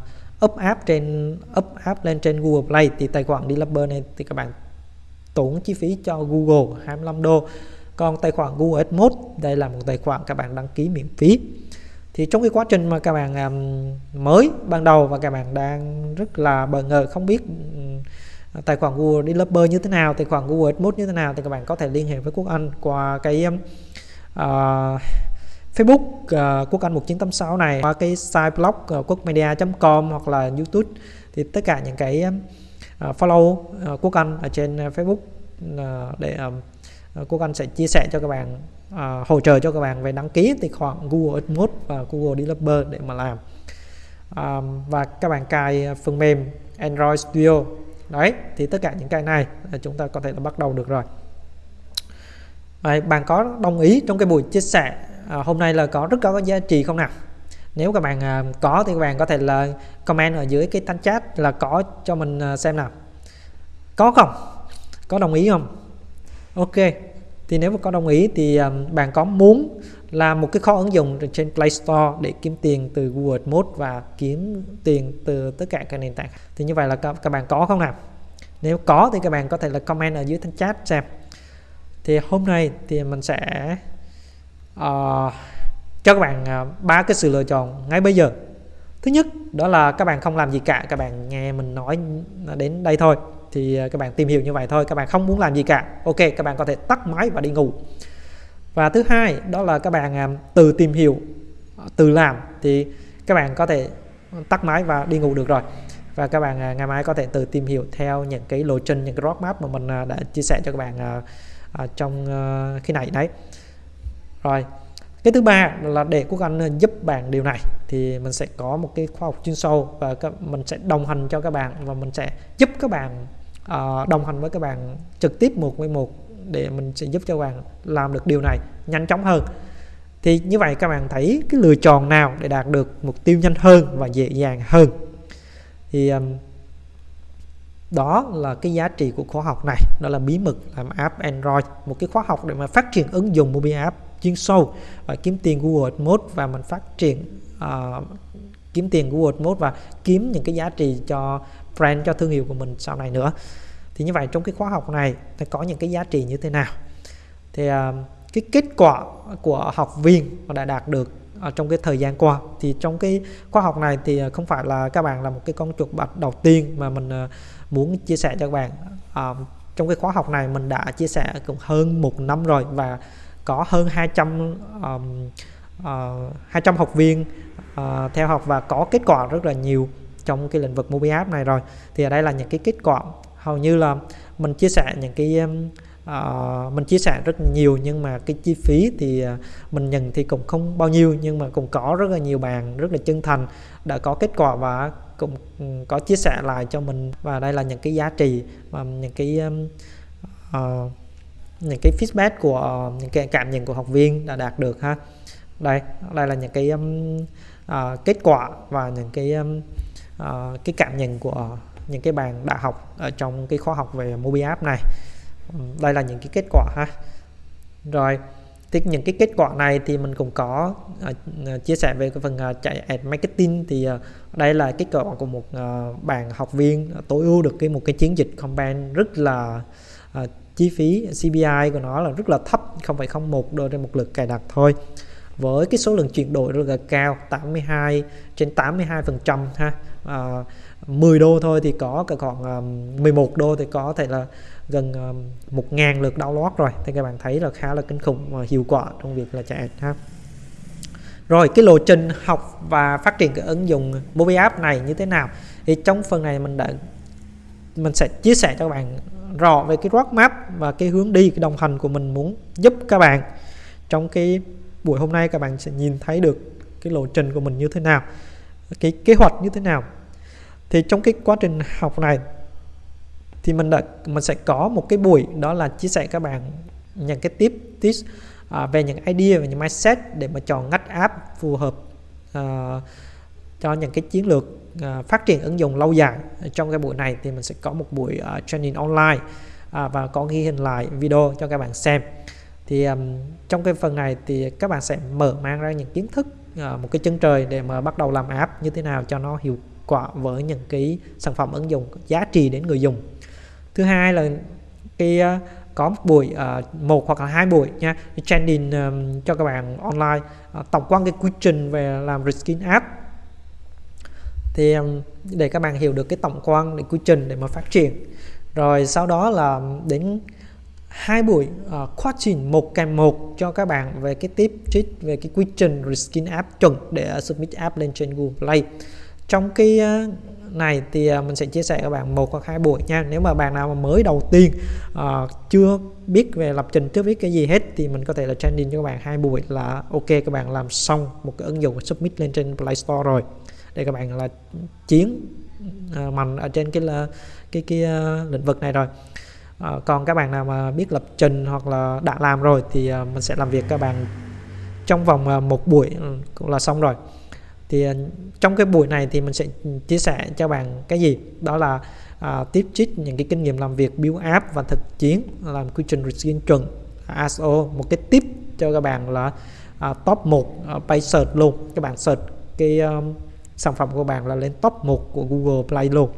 up app trên up app lên trên Google Play thì tài khoản developer này thì các bạn tốn chi phí cho Google 25 đô. Còn tài khoản Google AdMode đây là một tài khoản các bạn đăng ký miễn phí thì trong cái quá trình mà các bạn um, mới ban đầu và các bạn đang rất là bỡ ngỡ không biết um, tài khoản Google Developer như thế nào tài khoản Google AdMode như thế nào thì các bạn có thể liên hệ với Quốc Anh qua cái um, uh, Facebook uh, Quốc Anh 1986 này qua cái site blog ờ, uh, quốc.media.com hoặc là YouTube. Thì tất cả những cái uh, follow uh, Quốc Anh ở trên Facebook uh, để uh, Quốc Anh sẽ chia sẻ cho các bạn uh, hỗ trợ cho các bạn về đăng ký tài khoản Google AdMode và Google Developer để mà làm. Um, và các bạn cài phần mềm Android Studio. Đấy thì tất cả những cái này chúng ta có thể là bắt đầu được rồi. Đấy, bạn có đồng ý trong cái buổi chia sẻ à, hôm nay là có rất có giá trị không nào? Nếu các bạn à, có thì các bạn có thể là comment ở dưới cái thanh chat là có cho mình à, xem nào. Có không? Có đồng ý không? Ok thì nếu mà có đồng ý thì um, bạn có muốn làm một cái kho ứng dụng trên Play Store để kiếm tiền từ Google AdMode và kiếm tiền từ tất cả các nền tảng thì như vậy là các, các bạn có không nào? Nếu có thì các bạn có thể là comment ở dưới thanh chat xem. Thì hôm nay thì mình sẽ uh, cho các bạn à, ba uh, cái sự lựa chọn ngay bây giờ. Thứ nhất đó là các bạn không làm gì cả các bạn nghe mình nói đến đây thôi thì à, các bạn tìm hiểu như vậy thôi, các bạn không muốn làm gì cả. Ok, các bạn có thể tắt máy và đi ngủ. Và thứ hai, đó là các bạn à, từ tìm hiểu à, từ làm thì các bạn có thể tắt máy và đi ngủ được rồi. Và các bạn ngày mai có thể từ tìm hiểu theo những cái lộ trình, những cái roadmap mà mình đã chia sẻ cho các bạn trong khi này đấy. Rồi, cái thứ ba là để quốc anh giúp bạn điều này thì mình sẽ có một cái khoa học chuyên sâu và mình sẽ đồng hành cho các bạn và mình sẽ giúp các bạn uh, đồng hành với các bạn trực tiếp một với một để mình sẽ giúp cho các bạn làm được điều này nhanh chóng hơn. Thì như vậy các bạn thấy cái lựa chọn nào để đạt được mục tiêu nhanh hơn và dễ dàng hơn? Thì um, đó là cái giá trị của khóa học này. Đó là bí mật làm app Android một cái khóa học để mà phát triển ứng dụng mobile app chuyên sâu và kiếm tiền Google AdMode và mình phát triển uh, kiếm tiền Google AdMode và kiếm những cái giá trị cho brand cho thương hiệu của mình sau này nữa. Thì như vậy trong cái khóa học này nó có những cái giá trị như thế nào? Thì uh, cái kết quả của học viên đã đạt được ở trong cái thời gian qua. Thì trong cái khóa học này thì à, không phải là các bạn là một cái con chuột bạch đầu tiên mà mình muốn chia sẻ cho các bạn. À, trong cái khóa học này mình đã chia sẻ cũng hơn một năm rồi và có hơn 200 um, uh, 200 học viên uh, theo học và có kết quả rất là nhiều trong cái lĩnh vực mobile app này rồi. Thì ở đây là những cái kết quả. Hầu như là mình chia sẻ những cái uh, mình chia sẻ rất nhiều nhưng mà cái chi phí thì uh, mình nhận thì cũng không bao nhiêu nhưng mà cũng có rất là nhiều bạn rất là chân thành đã có kết quả và cũng ừ, có chia sẻ lại cho mình. Và đây là những cái giá trị và những cái uh, những cái feedback của những cái cảm nhận của học viên đã đạt được ha. Đây đây là những cái um, uh, kết quả và những cái um, uh, cái cảm nhận của những cái bạn đã học ở trong cái khóa học về mobile app này. Ừ, đây là những cái kết quả ha. Rồi thì những cái kết quả này thì mình cũng có uh, chia sẻ về cái phần uh, chạy ad marketing. Thì uh, đây là kết quả của một uh, bạn học viên tối ưu được cái một cái chiến dịch campaign rất là uh, chi phí CPI của nó là rất là thấp 0,01 đô trên một lượt cài đặt thôi. Với cái số lượng chuyển đổi rất là cao 82 trên 82 phần trăm ha à, 10 đô thôi thì có cả khoảng à, um, 11 đô thì có thể là gần à, um, 1 ngàn lượt download rồi. Thì các bạn thấy là khá là kinh khủng và hiệu quả trong việc là chạy ad ha. Rồi cái lộ trình học và phát triển cái ứng dụng mobile app này như thế nào? Thì trong phần này mình đã mình sẽ chia sẻ cho các bạn rõ về cái roadmap và cái hướng đi cái đồng hành của mình muốn giúp các bạn. Trong cái buổi hôm nay các bạn sẽ nhìn thấy được cái lộ trình của mình như thế nào cái kế hoạch như thế nào. Thì trong cái quá trình học này thì mình đã mình sẽ có một cái buổi đó là chia sẻ các bạn những cái tip tips à, về những idea về những mindset để mà chọn ngách app phù hợp à, cho những cái chiến lược à, phát triển ứng dụng lâu dài trong cái buổi này. Thì mình sẽ có một buổi uh, training online à, và có ghi hình lại video cho các bạn xem. Thì um, trong cái phần này thì các bạn sẽ mở mang ra những kiến thức À, một cái chân trời để mà bắt đầu làm app như thế nào cho nó hiệu quả với những cái sản phẩm ứng dụng giá trị đến người dùng. Thứ hai là cái à, có một buổi à, một hoặc là hai buổi nha training cho các bạn online tổng quan cái quy trình về làm reskin app. Thì để các bạn hiểu được cái tổng quan để quy trình để mà phát triển. Rồi sau đó là đến hai buổi uh, quá trình một kèm một cho các bạn về cái tip trick về cái quy trình reskin app chuẩn để uh, submit app lên trên Google Play. Trong cái uh, này thì uh, mình sẽ chia sẻ các bạn một hoặc hai buổi nha. Nếu mà bạn nào mà mới đầu tiên uh, chưa biết về lập trình chưa biết cái gì hết thì mình có thể là training cho các bạn hai buổi là ok các bạn làm xong một cái ứng dụng submit lên trên Play Store rồi để các bạn là chiến uh, mạnh ở trên cái là cái cái uh, lĩnh vực này rồi à, còn các bạn nào mà biết lập trình hoặc là đã làm rồi thì à, mình sẽ làm việc các bạn trong vòng à, một buổi ừ, cũng là xong rồi. Thì à, trong cái buổi này thì mình sẽ chia sẻ cho bạn cái gì? Đó là à, tiếp trích những cái kinh nghiệm làm việc build app và thực chiến làm quy trình riêng chuẩn ASO một cái tip cho các bạn là à, top 1 à, page search luôn. Các bạn search cái um, sản phẩm của bạn là lên top 1 của Google Play luôn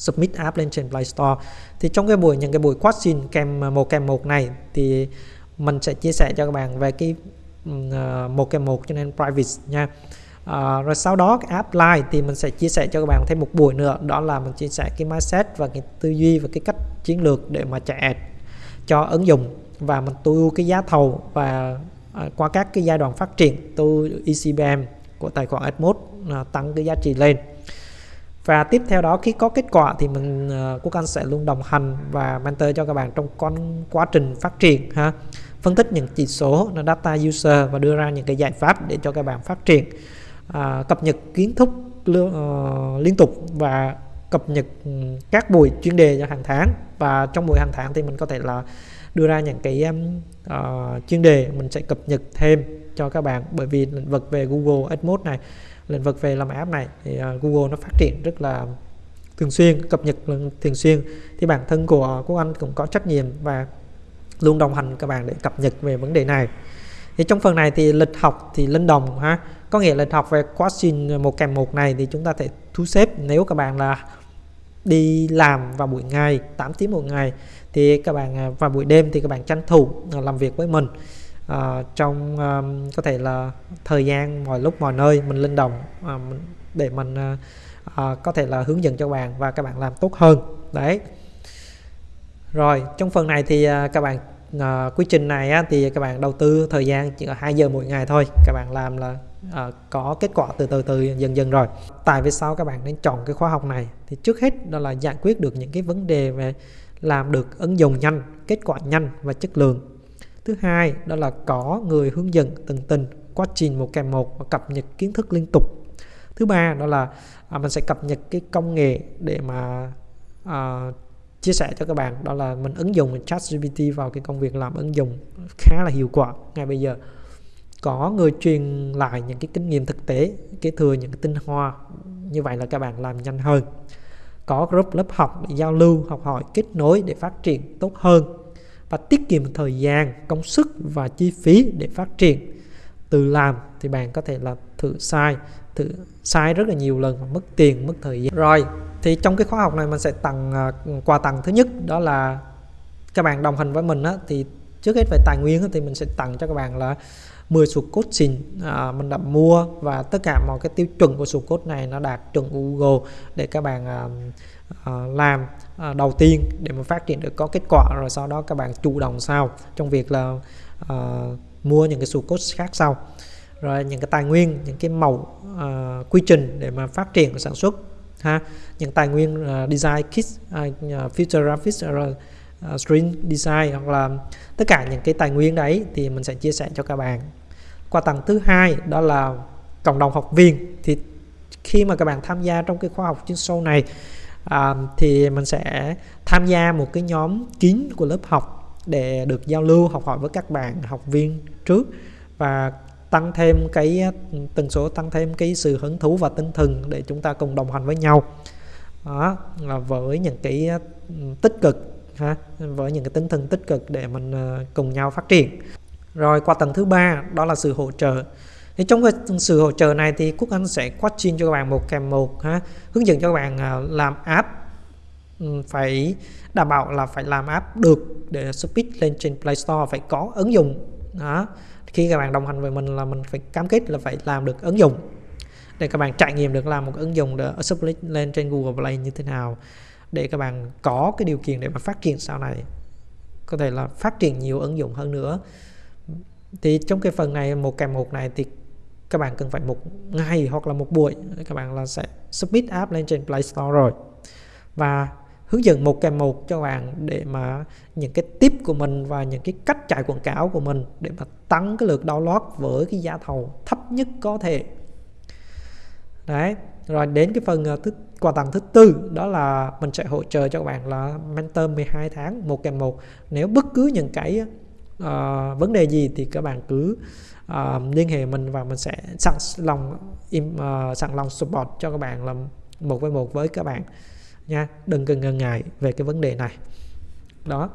submit app lên trên Play Store. Thì trong cái buổi những cái buổi question kèm à, một kèm một này thì mình sẽ chia sẻ cho các bạn về cái uh, một kèm một cho nên private nha. Uh, rồi sau đó cái app live thì mình sẽ chia sẻ cho các bạn thêm một buổi nữa. Đó là mình chia sẻ cái mindset và cái tư duy và cái cách chiến lược để mà chạy cho ứng dụng. Và mình tu cái giá thầu và uh, qua các cái giai đoạn phát triển tu ECBM của tài khoản AdMode uh, tăng cái giá trị lên và tiếp theo đó khi có kết quả thì mình uh, Quốc Anh sẽ luôn đồng hành và mentor cho các bạn trong con quá trình phát triển ha. Phân tích những chỉ số là data user và đưa ra những cái giải pháp để cho các bạn phát triển. À, cập nhật kiến thức uh, liên tục và cập nhật ừ, các buổi chuyên đề cho hàng tháng. Và trong buổi hàng tháng thì mình có thể là đưa ra những cái uh, chuyên đề mình sẽ cập nhật thêm cho các bạn. Bởi vì lĩnh vực về Google AdMode này lĩnh vực về làm app này thì uh, Google nó phát triển rất là thường xuyên cập nhật thường xuyên. Thì bản thân của Quốc Anh cũng có trách nhiệm và luôn đồng hành các bạn để cập nhật về vấn đề này. Thì trong phần này thì lịch học thì linh đồng ha. Có nghĩa lịch học về quá trình một kèm một này thì chúng ta thể thu xếp. Nếu các bạn là đi làm vào buổi ngày 8 tiếng một ngày thì các bạn à, vào buổi đêm thì các bạn tranh thủ à, làm việc với mình uh, trong um, có thể là thời gian mọi lúc mọi nơi mình linh động uh, để mình uh, uh, có thể là hướng dẫn cho bạn và các bạn làm tốt hơn. Đấy. Rồi trong phần này thì uh, các bạn uh, quy trình này á, thì các bạn đầu tư thời gian chỉ có 2 giờ mỗi ngày thôi. Các bạn làm là uh, có kết quả từ từ từ dần dần rồi. Tại vì sao các bạn nên chọn cái khóa học này? Thì trước hết đó là giải quyết được những cái vấn đề về làm được ứng dụng nhanh kết quả nhanh và chất lượng thứ hai đó là có người hướng dẫn từng tình quá trình một kèm một và cập nhật kiến thức liên tục. Thứ ba đó là à, mình sẽ cập nhật cái công nghệ để mà à, chia sẻ cho các bạn. Đó là mình ứng dụng ChatGPT vào cái công việc làm ứng dụng khá là hiệu quả. Ngay bây giờ có người truyền lại những cái kinh nghiệm thực tế kế thừa những cái tinh hoa. Như vậy là các bạn làm nhanh hơn. Có group lớp học để giao lưu học hỏi kết nối để phát triển tốt hơn và tiết kiệm thời gian công sức và chi phí để phát triển. Từ làm thì bạn có thể là thử sai thử sai rất là nhiều lần và mất tiền mất thời gian. Rồi thì trong cái khóa học này mình sẽ tặng uh, quà tặng thứ nhất đó là các bạn đồng hành với mình á, thì trước hết về tài nguyên á, thì mình sẽ tặng cho các bạn là 10 sụt cốt xin à, mình đã mua và tất cả mọi cái tiêu chuẩn của sụt cốt này nó đạt chuẩn Google để các bạn à, Ờ, làm ờ, đầu tiên để mà phát triển được có kết quả rồi sau đó các bạn chủ động sau trong việc là uh, mua những cái sụt code khác sau. Rồi những cái tài nguyên những cái mẫu uh, quy trình để mà phát triển sản xuất ha. Những tài nguyên uh, design kit uh, future graphics rồi uh, string design hoặc là tất cả những cái tài nguyên đấy thì mình sẽ chia sẻ cho các bạn. Qua tầng thứ hai đó là cộng đồng học viên. Thì khi mà các bạn tham gia trong cái khóa học chuyên sâu này à, thì mình sẽ tham gia một cái nhóm kín của lớp học để được giao lưu học hỏi với các bạn học viên trước và tăng thêm cái tần số tăng thêm cái sự hứng thú và tinh thần để chúng ta cùng đồng hành với nhau. Đó là với những cái tích cực ha với những cái tinh thần tích cực để mình ờ, cùng nhau phát triển. Rồi qua tầng thứ ba đó là sự hỗ trợ thì trong cái sự hỗ trợ này thì Quốc Anh sẽ coaching cho các bạn một kèm một ha, hướng dẫn cho các bạn à, làm app. Ừ, phải đảm bảo là phải làm app được để speed lên trên Play Store, phải có ứng dụng, đó. Khi các bạn đồng hành với mình là mình phải cam kết là phải làm được ứng dụng để các bạn trải nghiệm được làm một ứng dụng để speed lên trên Google Play như thế nào, để các bạn có cái điều kiện để mà phát triển sau này. Có thể là phát triển nhiều ứng dụng hơn nữa. Thì trong cái phần này, một kèm một này thì các bạn cần phải một ngày hoặc là một buổi. Các bạn là sẽ submit app lên trên Play Store rồi. Và hướng dẫn một kèm một cho bạn để mà những cái tip của mình và những cái cách chạy quảng cáo của mình để mà tăng cái lượt download với cái giá thầu thấp nhất có thể. Đấy rồi đến cái phần ờ, thứ quà tặng thứ tư đó là mình sẽ hỗ trợ cho các bạn là mentor 12 tháng một kèm một. Nếu bất cứ những cái uh, vấn đề gì thì các bạn cứ uh, liên hệ mình và mình sẽ sẵn lòng im uh, sẵn lòng support cho các bạn làm một với một với các bạn nha. Đừng cần ngần ngại về cái vấn đề này. Đó.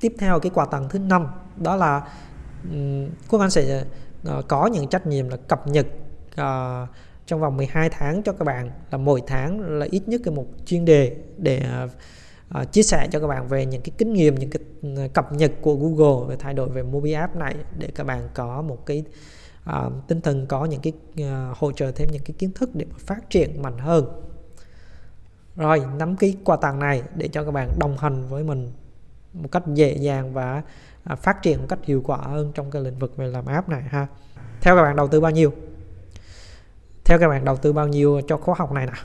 Tiếp theo cái quà tặng thứ năm đó là um, Quốc Anh sẽ uh, có những trách nhiệm là cập nhật uh, trong vòng 12 tháng cho các bạn là mỗi tháng là ít nhất cái một chuyên đề để uh, uh, chia sẻ cho các bạn về những cái kinh nghiệm những cái ờ, cập nhật của Google về thay đổi về mobile app này để các bạn có một cái uh, tinh thần có những cái uh, hỗ trợ thêm những cái kiến thức để phát triển mạnh hơn. Rồi nắm cái quà tặng này để cho các bạn đồng hành với mình một cách dễ dàng và uh, phát triển một cách hiệu quả hơn trong cái lĩnh vực về làm app này ha. Theo các bạn đầu tư bao nhiêu? Theo các bạn đầu tư bao nhiêu cho khóa học này nào?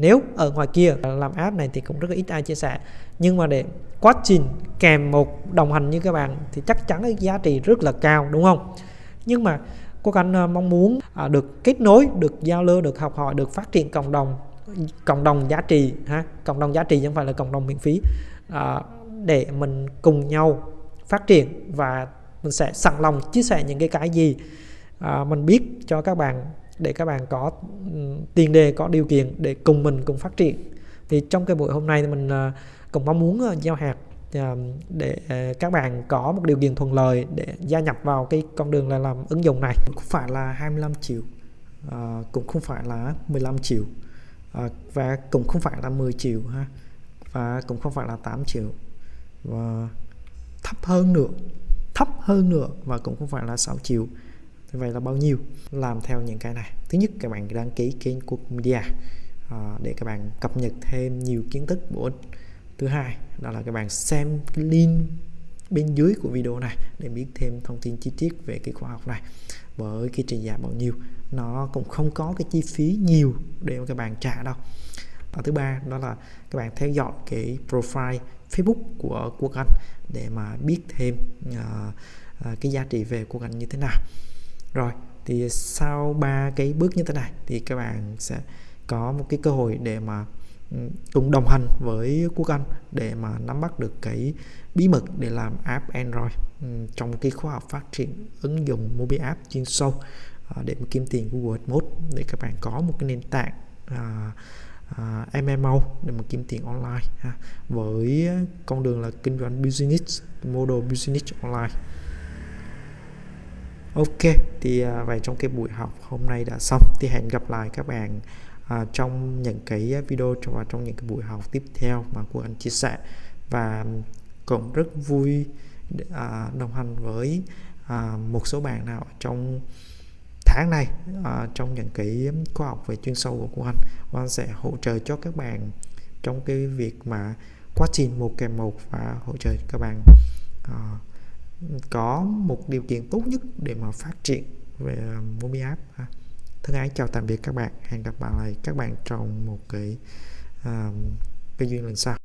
Nếu ở ngoài kia làm app này thì cũng rất là ít ai chia sẻ. Nhưng mà để quá trình kèm một đồng hành như các bạn thì chắc chắn cái giá trị rất là cao đúng không? Nhưng mà cô anh à, mong muốn à, được kết nối được giao lưu được học hỏi được phát triển cộng đồng cộng đồng giá trị ha cộng đồng giá trị không phải là cộng đồng miễn phí à, để mình cùng nhau phát triển và mình sẽ sẵn lòng chia sẻ những cái cái gì à, mình biết cho các bạn để các bạn có ừ, tiền đề có điều kiện để cùng mình cùng phát triển. Thì trong cái buổi hôm nay thì mình ờ, cũng mong muốn ờ, giao hạt ờ, để các bạn có một điều kiện thuận lợi để gia nhập vào cái con đường là làm ứng dụng này. Cũng phải là 25 triệu à, cũng không phải là 15 triệu à, và cũng không phải là 10 triệu ha và cũng không phải là 8 triệu và thấp hơn nữa thấp hơn nữa và cũng không phải là 6 triệu vậy là bao nhiêu? Làm theo những cái này. Thứ nhất các bạn đăng ký kênh của media à, để các bạn cập nhật thêm nhiều kiến thức bổ ích. Thứ hai đó là các bạn xem cái link bên dưới của video này để biết thêm thông tin chi tiết về cái khóa học này. Với cái trị giá bao nhiêu nó cũng không có cái chi phí nhiều để mà các bạn trả đâu. Và thứ ba đó là các bạn theo dõi cái profile Facebook của Quốc Anh để mà biết thêm uh, uh, cái giá trị về Quốc Anh như thế nào rồi thì sau ba cái bước như thế này thì các bạn sẽ có một cái cơ hội để mà ừ, cùng đồng hành với Quốc Anh để mà nắm bắt được cái bí mật để làm app Android ừ, trong cái khóa học phát triển ứng dụng mobile app chuyên sâu à, để mà kiếm tiền Google AdMode để các bạn có một cái nền tảng à, à, MMO để mà kiếm tiền online ha, với con đường là kinh doanh business model business online. Ok, thì à, vậy trong cái buổi học hôm nay đã xong thì hẹn gặp lại các bạn à, trong những cái video và trong những cái buổi học tiếp theo mà của anh chia sẻ. Và cũng rất vui à, đồng hành với à, một số bạn nào trong tháng này à, trong những cái khóa học về chuyên sâu của cô anh. Cô anh sẽ hỗ trợ cho các bạn trong cái việc mà quá trình một kèm một và hỗ trợ các bạn à, có một điều kiện tốt nhất để mà phát triển về mobile Mobi App ha. thân ái chào tạm biệt các bạn hẹn gặp lại các bạn trong một cái à, uh, cái duyên lần sau